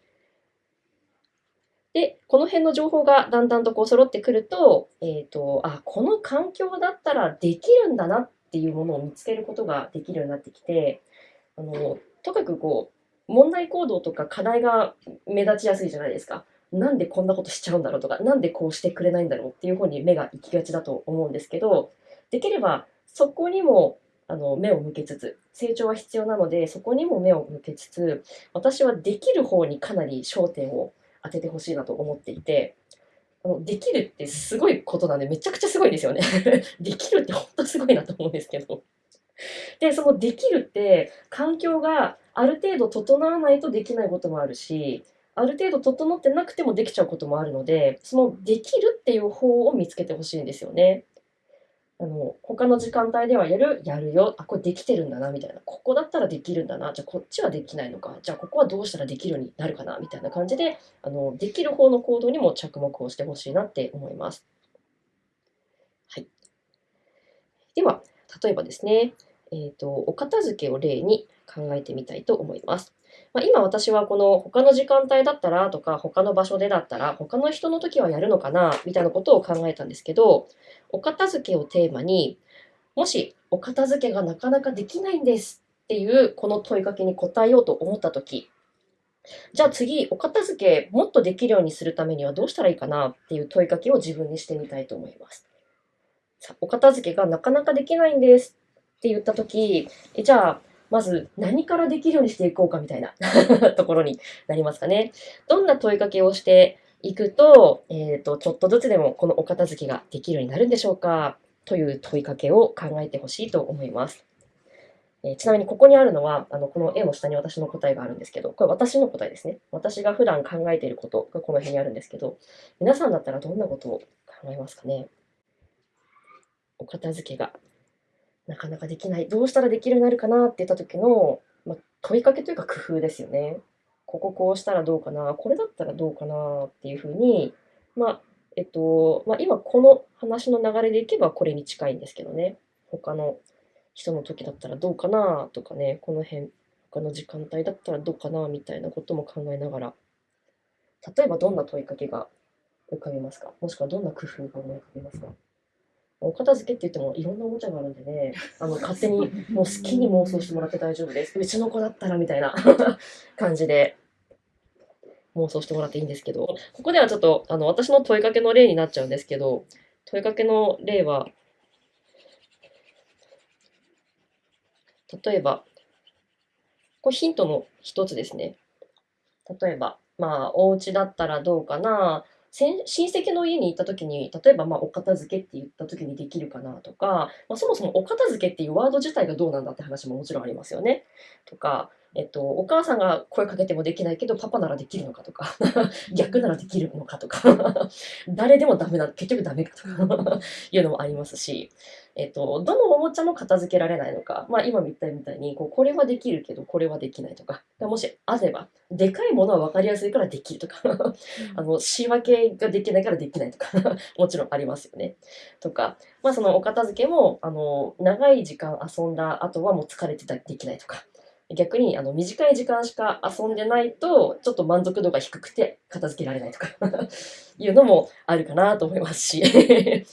で、この辺の情報がだんだんとこう揃ってくると、えっ、と、あ、この環境だったらできるんだなっていうものを見つけることができるようになってきて、あの、とかくこう、問題行動とか課題が目立ちやすいじゃないですか。なんでこんなことしちゃうんだろうとか、なんでこうしてくれないんだろうっていう方に目が行きがちだと思うんですけど、できればそこにもあの目を向けつつ、成長は必要なので、そこにも目を向けつつ、私はできる方にかなり焦点を当ててほしいなと思っていて、できるってすごいことなんで、めちゃくちゃすごいですよね。[laughs] できるって本当すごいなと思うんですけど。で、そのできるって、環境がある程度整わないとできないこともあるし、ある程度整ってなくてもできちゃうこともあるので、そのできるっていう方を見つけてほしいんですよね。あの他の時間帯ではやる、やるよ、あ、これできてるんだな、みたいな。ここだったらできるんだな、じゃあこっちはできないのか、じゃあここはどうしたらできるようになるかな、みたいな感じで、あのできる方の行動にも着目をしてほしいなって思います。はい。では、例えばですね、えっ、と、お片付けを例に考えてみたいと思います。まあ、今私はこの他の時間帯だったらとか他の場所でだったら他の人の時はやるのかなみたいなことを考えたんですけどお片付けをテーマにもしお片付けがなかなかできないんですっていうこの問いかけに答えようと思った時じゃあ次お片付けもっとできるようにするためにはどうしたらいいかなっていう問いかけを自分にしてみたいと思います。さお片付けがなかなかできないんですって言った時じゃあまず何からできるようにしていこうかみたいな [laughs] ところになりますかね。どんな問いかけをしていくと、えっ、と、ちょっとずつでもこのお片付けができるようになるんでしょうかという問いかけを考えてほしいと思います。えーちなみにここにあるのは、あの、この絵の下に私の答えがあるんですけど、これ私の答えですね。私が普段考えていることがこの辺にあるんですけど、皆さんだったらどんなことを考えますかねお片付けがなかなかできない。どうしたらできるようになるかなって言った時の、まあ、問いかけというか工夫ですよね。こここうしたらどうかな、これだったらどうかなっていうふうに、まあ、えっと、まあ、今この話の流れでいけばこれに近いんですけどね。他の人の時だったらどうかなとかね、この辺、他の時間帯だったらどうかなみたいなことも考えながら、例えばどんな問いかけが浮かびますか？もしくはどんな工夫が思い浮かびますか？お片付けって言ってもいろんなおもちゃがあるんでね、[laughs] あの勝手にもう好きに妄想してもらって大丈夫です。うちの子だったらみたいな [laughs] 感じで妄想してもらっていいんですけど、ここではちょっとあの私の問いかけの例になっちゃうんですけど、問いかけの例は、例えば、これヒントの一つですね。例えば、まあ、お家だったらどうかな、親戚の家に行った時に、例えば、まあ、お片付けって言った時にできるかなとか、まあ、そもそもお片付けっていうワード自体がどうなんだって話ももちろんありますよね。とか、えっと、お母さんが声かけてもできないけど、パパならできるのかとか、逆ならできるのかとか、[laughs] 誰でもダメな、結局ダメかとか [laughs] いうのもありますし、えっと、どのおもちゃも片付けられないのか、まあ今言ったみたいに、こうこれはできるけど、これはできないとか、もしあれば、でかいものは分かりやすいからできるとか、あの、仕分けができないからできないとか、[laughs] もちろんありますよね。とか、まあそのお片付けも、あの、長い時間遊んだ後はもう疲れてたりできないとか、逆にあの短い時間しか遊んでないと、ちょっと満足度が低くて片付けられないとか [laughs] いうのもあるかなと思いますし、[laughs]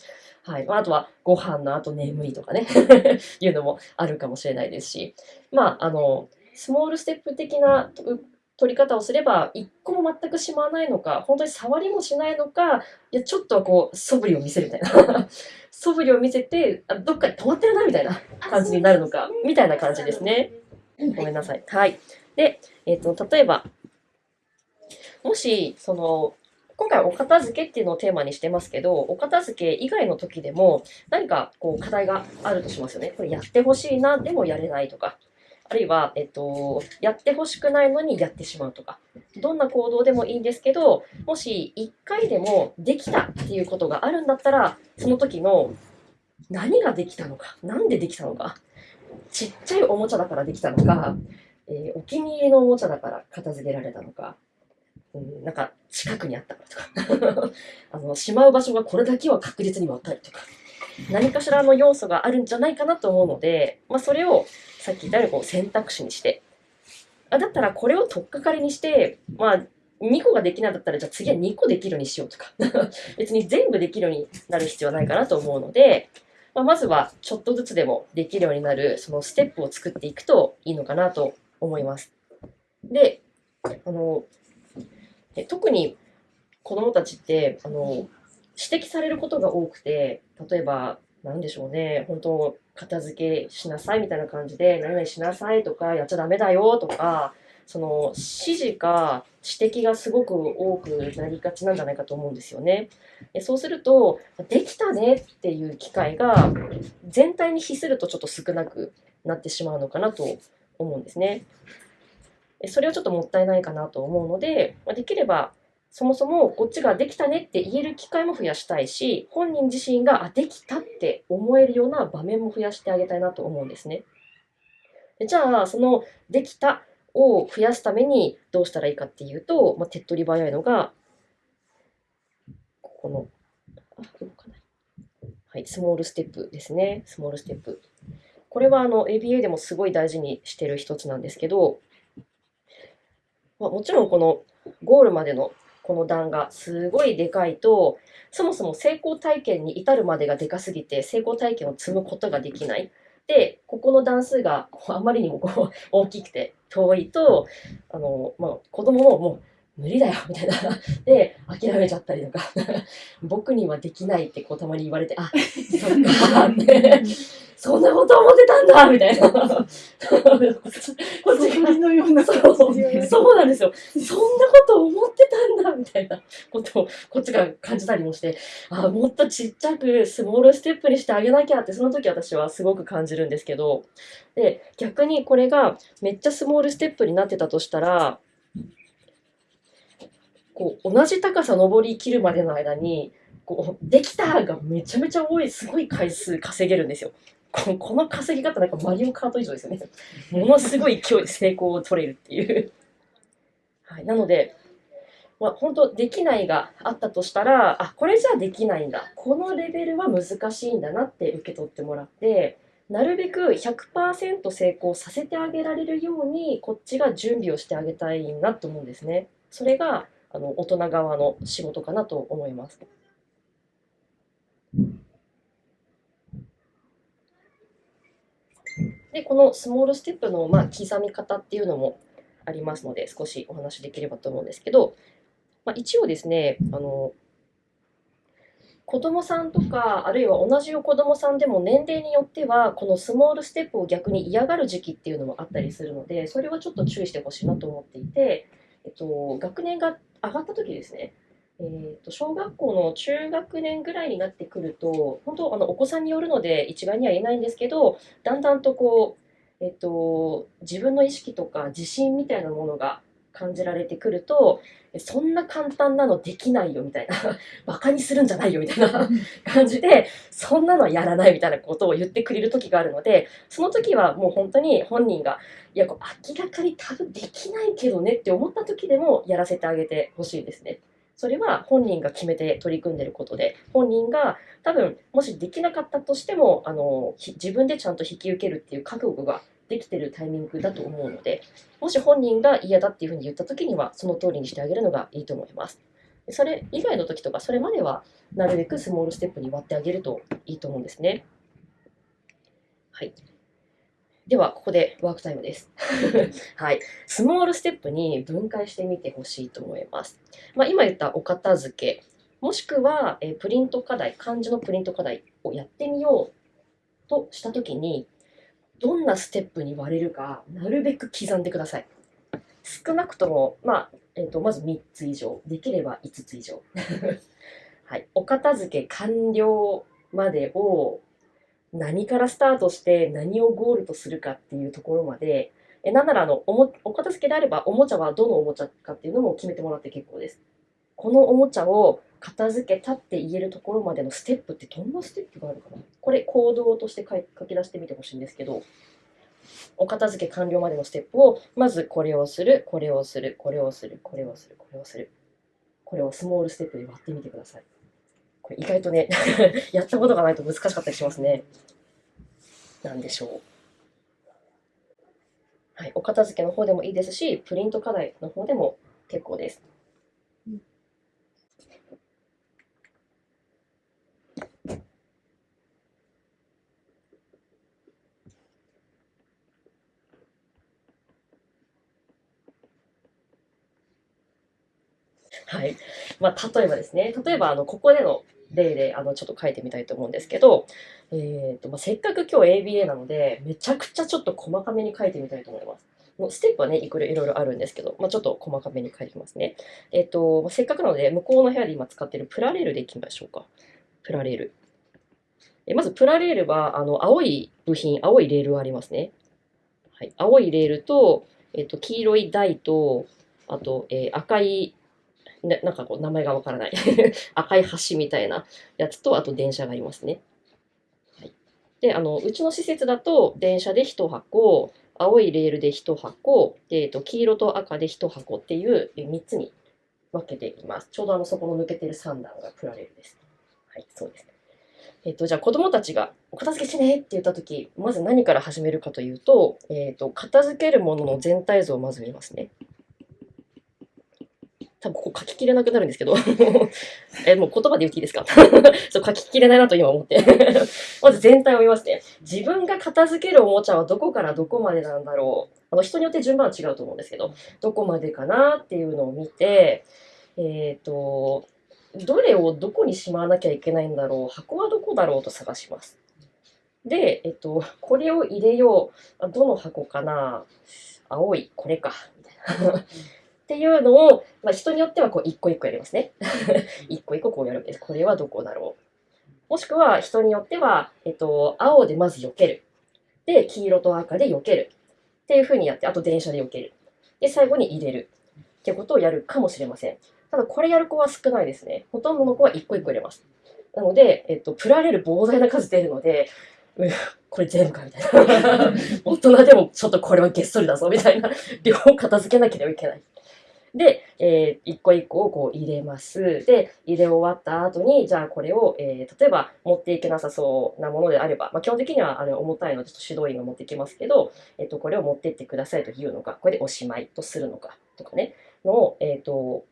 はい。まあ、あとは、ご飯の後眠いとかね [laughs] いうのもあるかもしれないですし、まあ、あの、スモールステップ的なと取り方をすれば、一個も全くしまわないのか、本当に触りもしないのか、いや、ちょっとはこう、素振りを見せるみたいな。素振りを見せて、あどっかで止まってるな、みたいな感じになるのか、みたいな感じですね。ごめんなさい。はい。で、えっ、と、例えば、もし、その、今回はお片付けっていうのをテーマにしてますけど、お片付け以外の時でも何かこう課題があるとしますよね。これやってほしいな、でもやれないとか。あるいは、えっと、やってほしくないのにやってしまうとか。どんな行動でもいいんですけど、もし1回でもできたっていうことがあるんだったら、その時の何ができたのか、なんでできたのか、ちっちゃいおもちゃだからできたのか、えーお気に入りのおもちゃだから片付けられたのか、うん、なんか近くにあったからとか。[laughs] あのしまう場所がこれだけは確実に分かるとか。何かしらの要素があるんじゃないかなと思うので、まあ、それをさっき言ったように選択肢にしてあだったらこれを取っかかりにして、まあ、2個ができないんだったらじゃあ次は2個できるようにしようとか。[laughs] 別に全部できるようになる必要はないかなと思うので、まあ、まずはちょっとずつでもできるようになるそのステップを作っていくといいのかなと思います。で、あの、え特に子供たちって、あの、指摘されることが多くて、例えば、なんでしょうね、本当、片付けしなさいみたいな感じで、何々しなさいとか、やっちゃダメだよとか、その指示か指摘がすごく多くなりがちなんじゃないかと思うんですよね。そうすると、できたねっていう機会が全体に比するとちょっと少なくなってしまうのかなと思うんですね。それはちょっともったいないかなと思うので、できればそもそもこっちができたねって言える機会も増やしたいし、本人自身があできたって思えるような場面も増やしてあげたいなと思うんですね。じゃあ、そのできたを増やすためにどうしたらいいかっていうと、まあ、手っ取り早いのが、ここの、あ、動かない。はい、スモールステップですね。スモールステップ。これはあの ABA でもすごい大事にしてる一つなんですけど、まあ、もちろんこのゴールまでのこの段がすごいでかいと、そもそも成功体験に至るまでがでかすぎて、成功体験を積むことができない。で、ここの段数があまりにもこう大きくて遠いと、あの、まあ、子供ももう無理だよみたいな。で、諦めちゃったりとか、[laughs] 僕にはできないってこうたまに言われて、あ、そっかって、そんなこと思ってたんだみたいな。[laughs] こっちがのようなそうそうなんですよ。そんなこと思ってたんだみたいなことをこっちが感じたりもして、あもっとちっちゃくスモールステップにしてあげなきゃってその時私はすごく感じるんですけど、で、逆にこれがめっちゃスモールステップになってたとしたら、こう同じ高さ登りきるまでの間に、こうできたがめちゃめちゃ多い、すごい回数稼げるんですよ。この稼ぎ方なんかマリオカート以上ですよね。ものすごい勢い成功を取れるっていう。はい、なので、まあ、本当できないがあったとしたら、あ、これじゃできないんだ。このレベルは難しいんだなって受け取ってもらって、なるべく100%成功させてあげられるように、こっちが準備をしてあげたいなと思うんですね。それが、あの、大人側の仕事かなと思います。で、このスモールステップの、まあ、刻み方っていうのもありますので、少しお話しできればと思うんですけど、まあ、一応ですね、あの、子供さんとか、あるいは同じ子供さんでも年齢によっては、このスモールステップを逆に嫌がる時期っていうのもあったりするので、それはちょっと注意してほしいなと思っていて、えっと、学年が上がった時ですね、えー、と小学校の中学年ぐらいになってくると、本当あのお子さんによるので一概には言えないんですけど、だんだんとこう、えっと、自分の意識とか自信みたいなものが感じられてくると、そんな簡単なのできないよみたいな、[laughs] バカにするんじゃないよみたいな [laughs] 感じで、そんなのはやらないみたいなことを言ってくれる時があるので、その時はもう本当に本人が、いや、こう明らかに多分できないけどねって思った時でもやらせてあげてほしいですね。それは本人が決めて取り組んでることで、本人が多分もしできなかったとしても、あの自分でちゃんと引き受けるっていう覚悟ができてるタイミングだと思うので、もし本人が嫌だっていうふうに言った時には、その通りにしてあげるのがいいと思います。それ以外の時とか、それまではなるべくスモールステップに割ってあげるといいと思うんですね。はい。では、ここでワークタイムです。はい。スモールステップに分解してみてほしいと思います。まあ、今言ったお片付け、もしくは、えープリント課題、漢字のプリント課題をやってみようとしたときに、どんなステップに割れるか、なるべく刻んでください。少なくとも、まあ、えっ、と、まず3つ以上、できれば5つ以上。[laughs] はい。お片付け完了までを何からスタートして何をゴールとするかっていうところまで、えなんならあのおもお片付けであればおもちゃはどのおもちゃかっていうのも決めてもらって結構です。このおもちゃを片付けたって言えるところまでのステップってどんなステップがあるかな？これ行動として書き出してみてほしいんですけど、お片付け完了までのステップを、まずこれをする、これをする、これをする、これをする、これをする。これをスモールステップで割ってみてください。これ意外とね、[laughs] やったことがないと難しかったりしますね。なんでしょう。はい、お片付けの方でもいいですし、プリント課題の方でも結構です。はい。まあ、例えばですね、例えば、あの、ここでの例で、あの、ちょっと書いてみたいと思うんですけど、えっ、と、まあ、せっかく今日 ABA なので、めちゃくちゃちょっと細かめに書いてみたいと思います。もうステップはね、いろいろあるんですけど、まあ、ちょっと細かめに書いてきますね。えっ、と、まあ、せっかくなので、向こうの部屋で今使っているプラレールでいきましょうか。プラレール。えまず、プラレールは、あの、青い部品、青いレールがありますね。はい。青いレールと、えっ、と、黄色い台と、あと、えー赤い、ななんかこう、名前がわからない。[laughs] 赤い橋みたいなやつと、あと電車がありますね。はい。で、あの、うちの施設だと、電車で1箱、青いレールで1箱、でえっと、黄色と赤で1箱っていう3つに分けていきます。ちょうどあの、そこの抜けてる3段がプラレールです。はい、そうですね。えっと、じゃあ子供たちがお片付けしねって言ったとき、まず何から始めるかというと、えっと、片付けるものの全体像をまず見ますね。多分ここ書ききれなくなるんですけど [laughs] え、もう言葉で言っていいですか？[laughs] そう書ききれないなと今思って [laughs] まず全体を見ますね。自分が片付けるおもちゃはどこからどこまでなんだろう。あの人によって順番は違うと思うんですけど、どこまでかなっていうのを見て、えっ、と、どれをどこにしまわなきゃいけないんだろう、箱はどこだろうと探します。で、えっと、これを入れよう。どの箱かな？青い、これか。みたいな。っていうのを、まあ、人によってはこう一個一個やりますね。一個一個こうやるんです。これはどこだろう。もしくは人によっては、えっと、青でまず避ける。で、黄色と赤で避ける。っていう風にやって、あと電車で避ける。で、最後に入れる。っていうことをやるかもしれません。ただ、これやる子は少ないですね。ほとんどの子は一個一個入れます。なので、えっと、プラレール膨大な数出るので、うこれ全部かみたいな。[laughs] 大人でもちょっとこれはげっそりだぞみたいな。両方片付けなければいけない。で、えー一個一個をこう入れます。で、入れ終わった後に、じゃあこれを、えー例えば持っていけなさそうなものであれば、まあ、基本的にはあれ重たいのでちょっと指導員が持ってきますけど、えっ、と、これを持ってってくださいというのか、これでおしまいとするのか、とかね、のを、えっ、と、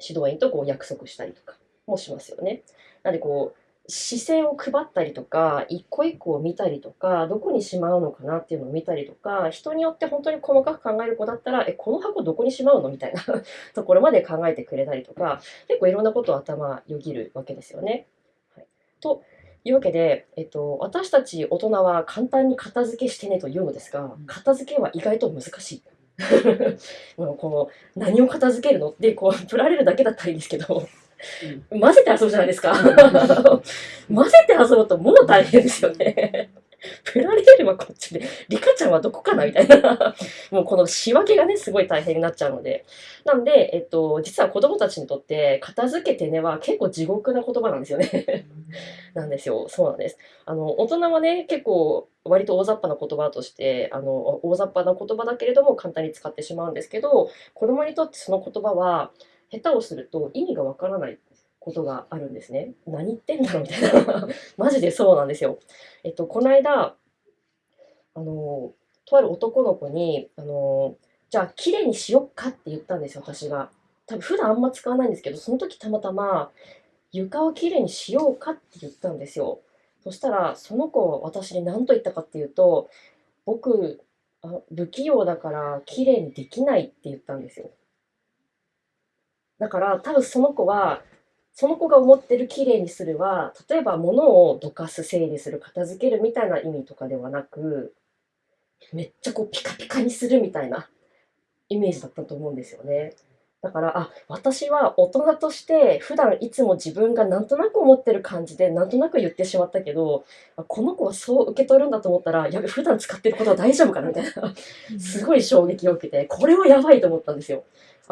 指導員とこう約束したりとかもしますよね。なんでこう、視線を配ったりとか、一個一個を見たりとか、どこにしまうのかなっていうのを見たりとか、人によって本当に細かく考える子だったら、え、この箱どこにしまうのみたいな [laughs] ところまで考えてくれたりとか、結構いろんなことを頭よぎるわけですよね。はい、というわけで、えっと、私たち大人は簡単に片付けしてねと言うのですが、片付けは意外と難しい。[laughs] もうこの何を片付けるのってこう振られるだけだったらいいんですけど、混ぜて遊ぶじゃないですか。混ぜて遊ぶともう大変ですよね。プラレールはこっちで、リカちゃんはどこかなみたいな。もうこの仕分けがね、すごい大変になっちゃうので。なんで、えっと、実は子供たちにとって、片付けてねは結構地獄な言葉なんですよね。なんですよ。そうなんです。あの、大人はね、結構、割と大雑把な言葉として、あの、大雑把な言葉だけれども簡単に使ってしまうんですけど、子供にとってその言葉は、下手をすると意味がわからないことがあるんですね。何言ってんだろうみたいな。[laughs] マジでそうなんですよ。えっと、この間、あの、とある男の子に、あの、じゃあ、綺麗にしよっかって言ったんですよ、私が。多分普段あんま使わないんですけど、その時たまたま、床をきれいにしようかって言ったんですよ。そしたら、その子は私に何と言ったかっていうと、僕、あ不器用だからきれいにできないって言ったんですよ。だから多分その子は、その子が思ってるきれいにするは、例えば物をどかす、整理する、片付けるみたいな意味とかではなく、めっちゃこうピカピカにするみたいなイメージだったと思うんですよね。だから、あ、私は大人として普段いつも自分がなんとなく思ってる感じでなんとなく言ってしまったけど、あこの子はそう受け取るんだと思ったら、やべ、普段使ってることは大丈夫かなみたいな、すごい衝撃を受けて、これはやばいと思ったんですよ。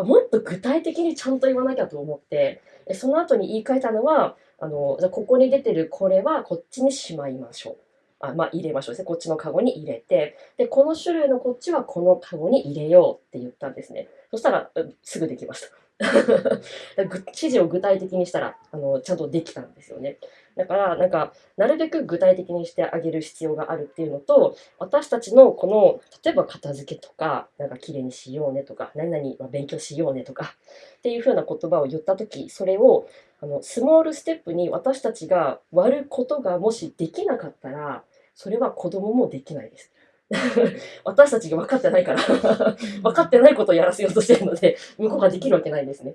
もっと具体的にちゃんと言わなきゃと思って、その後に言い換えたのは、あの、じゃここに出てるこれはこっちにしまいましょう。あまあ、入れましょうですね。こっちのカゴに入れて、で、この種類のこっちはこのカゴに入れようって言ったんですね。そしたら、すぐできました。[laughs] 指示を具体的にしたら、あの、ちゃんとできたんですよね。だから、なんか、なるべく具体的にしてあげる必要があるっていうのと、私たちのこの、例えば片付けとか、なんか綺麗にしようねとか、何々勉強しようねとか、っていう風な言葉を言ったとき、それを、あの、スモールステップに私たちが割ることがもしできなかったら、それは子供もできないです。[laughs] 私たちが分かってないから分かってないことをやらせようとしてるので、向こうができるわけないんですね。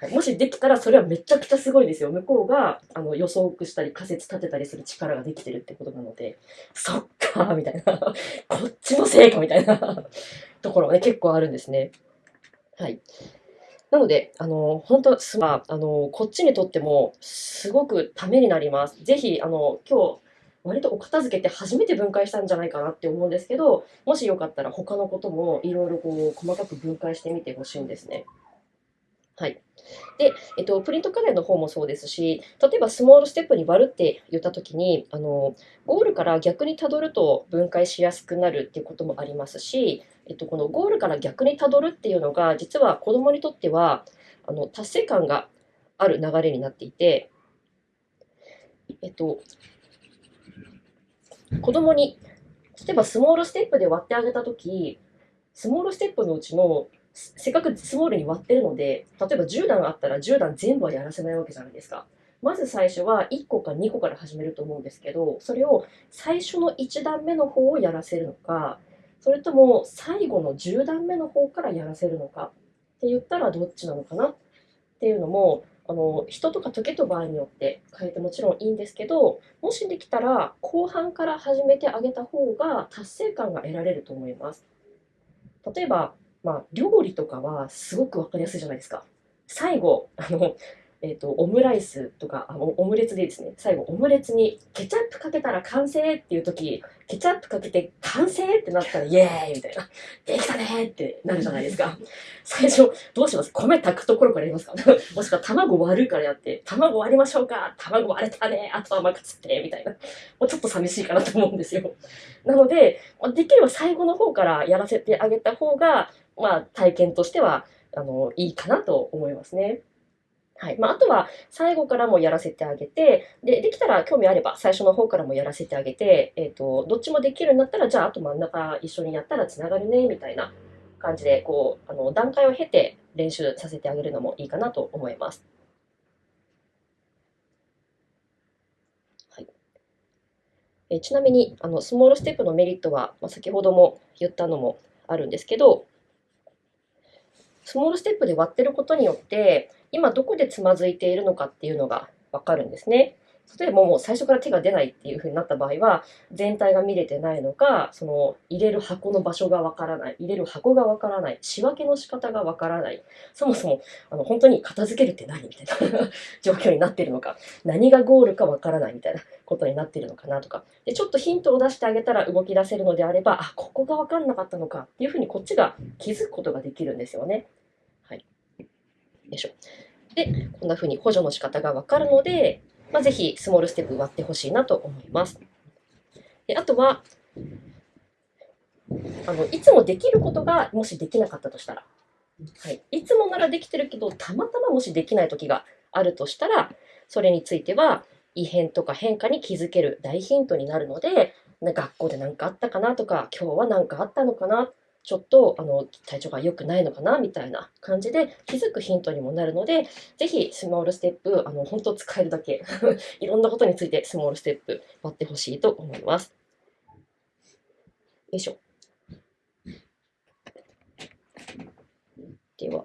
はい、もしできたらそれはめちゃくちゃすごいですよ。向こうがあの予測したり仮説立てたりする力ができてるってことなので、そっかーみたいな、[laughs] こっちのせいかみたいなところがね、結構あるんですね。はい。なので、あの、本当すまあの、こっちにとってもすごくためになります。ぜひ、あの、今日、割とお片付けって初めて分解したんじゃないかなって思うんですけど、もしよかったら他のこともいろいろこう細かく分解してみてほしいんですね。はい。で、えっと、プリントカレーの方もそうですし、例えばスモールステップに割るって言ったときに、あの、ゴールから逆にたどると分解しやすくなるっていうこともありますし、えっと、このゴールから逆にたどるっていうのが、実は子供にとっては、あの、達成感がある流れになっていて、えっと、子供に、例えばスモールステップで割ってあげたとき、スモールステップのうちの、せっかくスモールに割ってるので、例えば10段あったら10段全部はやらせないわけじゃないですか。まず最初は1個か2個から始めると思うんですけど、それを最初の1段目の方をやらせるのか、それとも最後の10段目の方からやらせるのかって言ったらどっちなのかなっていうのも、あの人とか時と場合によって変えてもちろんいいんですけど、もしできたら後半から始めてあげた方が達成感が得られると思います。例えば、まあ、料理とかはすごく分かりやすいじゃないですか。最後、あの、えっ、と、オムライスとか、あのオムレツでいいですね。最後、オムレツにケチャップかけたら完成っていう時、ケチャップかけて完成ってなったら [laughs] イエーイみたいな。できたねーってなるじゃないですか。最初、どうします？米炊くところからやりますか？[laughs] もしくは卵割るからやって、卵割りましょうか卵割れたねあとは甘くつってみたいな。もうちょっと寂しいかなと思うんですよ。なので、できれば最後の方からやらせてあげた方が、まあ、体験としては、あの、いいかなと思いますね。はい。まあ、あとは、最後からもやらせてあげて、で、できたら興味あれば、最初の方からもやらせてあげて、えっ、と、どっちもできるようになったら、じゃあ、あと真ん中一緒にやったら繋がるね、みたいな感じで、こう、あの、段階を経て練習させてあげるのもいいかなと思います。はい。えちなみに、あの、スモールステップのメリットは、まあ、先ほども言ったのもあるんですけど、スモールステップで割ってることによって、今どこでつまずいているのかっていうのがわかるんですね。例えばもう最初から手が出ないっていう風になった場合は、全体が見れてないのか、その入れる箱の場所がわからない、入れる箱がわからない、仕分けの仕方がわからない、そもそもあの本当に片付けるって何みたいな [laughs] 状況になってるのか、何がゴールかわからないみたいなことになってるのかなとか、でちょっとヒントを出してあげたら動き出せるのであれば、あ、ここがわかんなかったのかっていう風にこっちが気づくことができるんですよね。はい。よいしょ。で、こんな風に補助の仕方がわかるので、まあ、ぜひスモールステップ割ってほしいなと思います。であとはあの、いつもできることがもしできなかったとしたら、はい、いつもならできてるけど、たまたまもしできない時があるとしたら、それについては異変とか変化に気づける大ヒントになるので、学校で何かあったかなとか、今日は何かあったのかな、ちょっとあの体調が良くないのかなみたいな感じで気づくヒントにもなるので、ぜひスモールステップ、あの本当使えるだけ [laughs] いろんなことについてスモールステップ割ってほしいと思います。よいしょ。では、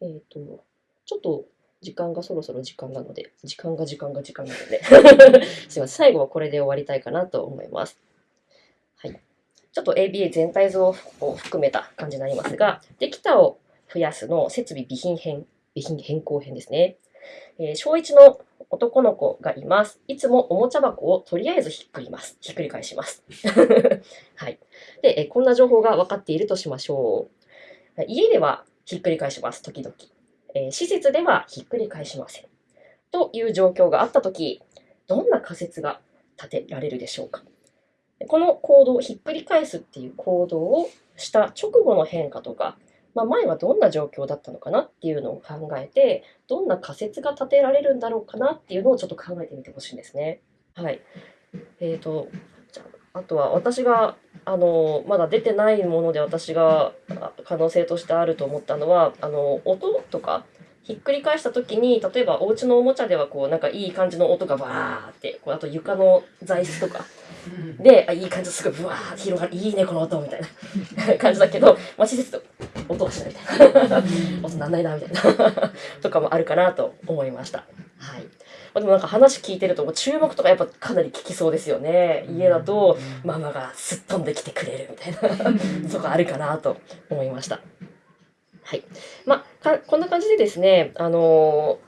えっ、と、ちょっと時間がそろそろ時間なので、時間が時間が時間なので、[laughs] すいません、最後はこれで終わりたいかなと思います。ちょっと ABA 全体像を含めた感じになりますが、できたを増やすの設備備品編、備品変更編ですね。えー小1の男の子がいます。いつもおもちゃ箱をとりあえずひっくります。ひっくり返します。[laughs] はい。で、えこんな情報が分かっているとしましょう。家ではひっくり返します、時々。えー施設ではひっくり返しません。という状況があったとき、どんな仮説が立てられるでしょうか。この行動を、ひっくり返すっていう行動をした直後の変化とか、まあ、前はどんな状況だったのかなっていうのを考えて、どんな仮説が立てられるんだろうかなっていうのをちょっと考えてみてほしいんですね。はい。えーと、じゃあ、あとは私が、あの、まだ出てないもので私が可能性としてあると思ったのは、あの、音とか、ひっくり返した時に、例えばお家のおもちゃではこう、なんかいい感じの音がバーって、こうあと床の材質とか、で、あ、いい感じ、すごい、ぶわー広がる、いいね、この音、みたいな [laughs] 感じだけど、まあ、施設と音がしないみたいな。[laughs] 音なんないな、みたいな。[laughs] とかもあるかなと思いました。はい。まあ、でもなんか話聞いてると、注目とかやっぱかなり聞きそうですよね。家だと、ママがすっ飛んできてくれるみたいな、とかあるかなと思いました。はい。まあ、かこんな感じでですね、あのー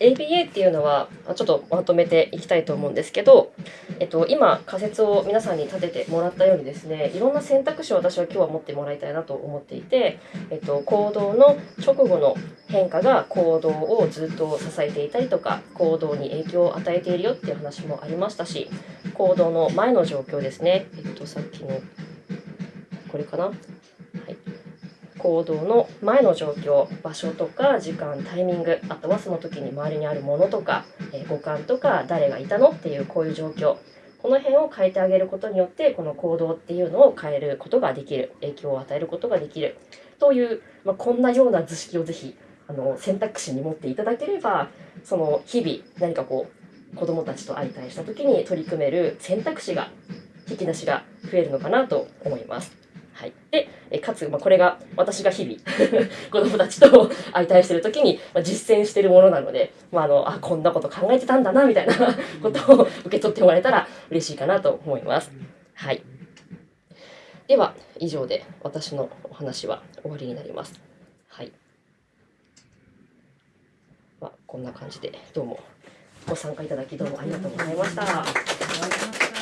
ABA っていうのはちょっとまとめていきたいと思うんですけど、えっと、今仮説を皆さんに立ててもらったようにですねいろんな選択肢を私は今日は持ってもらいたいなと思っていて、えっと、行動の直後の変化が行動をずっと支えていたりとか行動に影響を与えているよっていう話もありましたし行動の前の状況ですね、えっと、さっきのこれかな、はい、行動の前の状況場所とか時間タイミングあとはその時に周りにあるものとか、え五感とか誰がいたのっていうこういう状況。この辺を変えてあげることによってこの行動っていうのを変えることができる。影響を与えることができる。という、まあ、こんなような図式をぜひあの選択肢に持っていただければその日々何かこう子どもたちと相対した時に取り組める選択肢が引き出しが増えるのかなと思います。はい、でえかつ、まあ、これが私が日々 [laughs] 子どもたちと相対してる時に、まあ、実践してるものなので、まあ、あのあこんなこと考えてたんだなみたいなことを受け取ってもらえたら嬉しいかなと思います。はい、では以上で私のお話は終わりになります。はいまあ、こんな感じでどうもご参加いただきどうもありがとうございました。ありがとうございました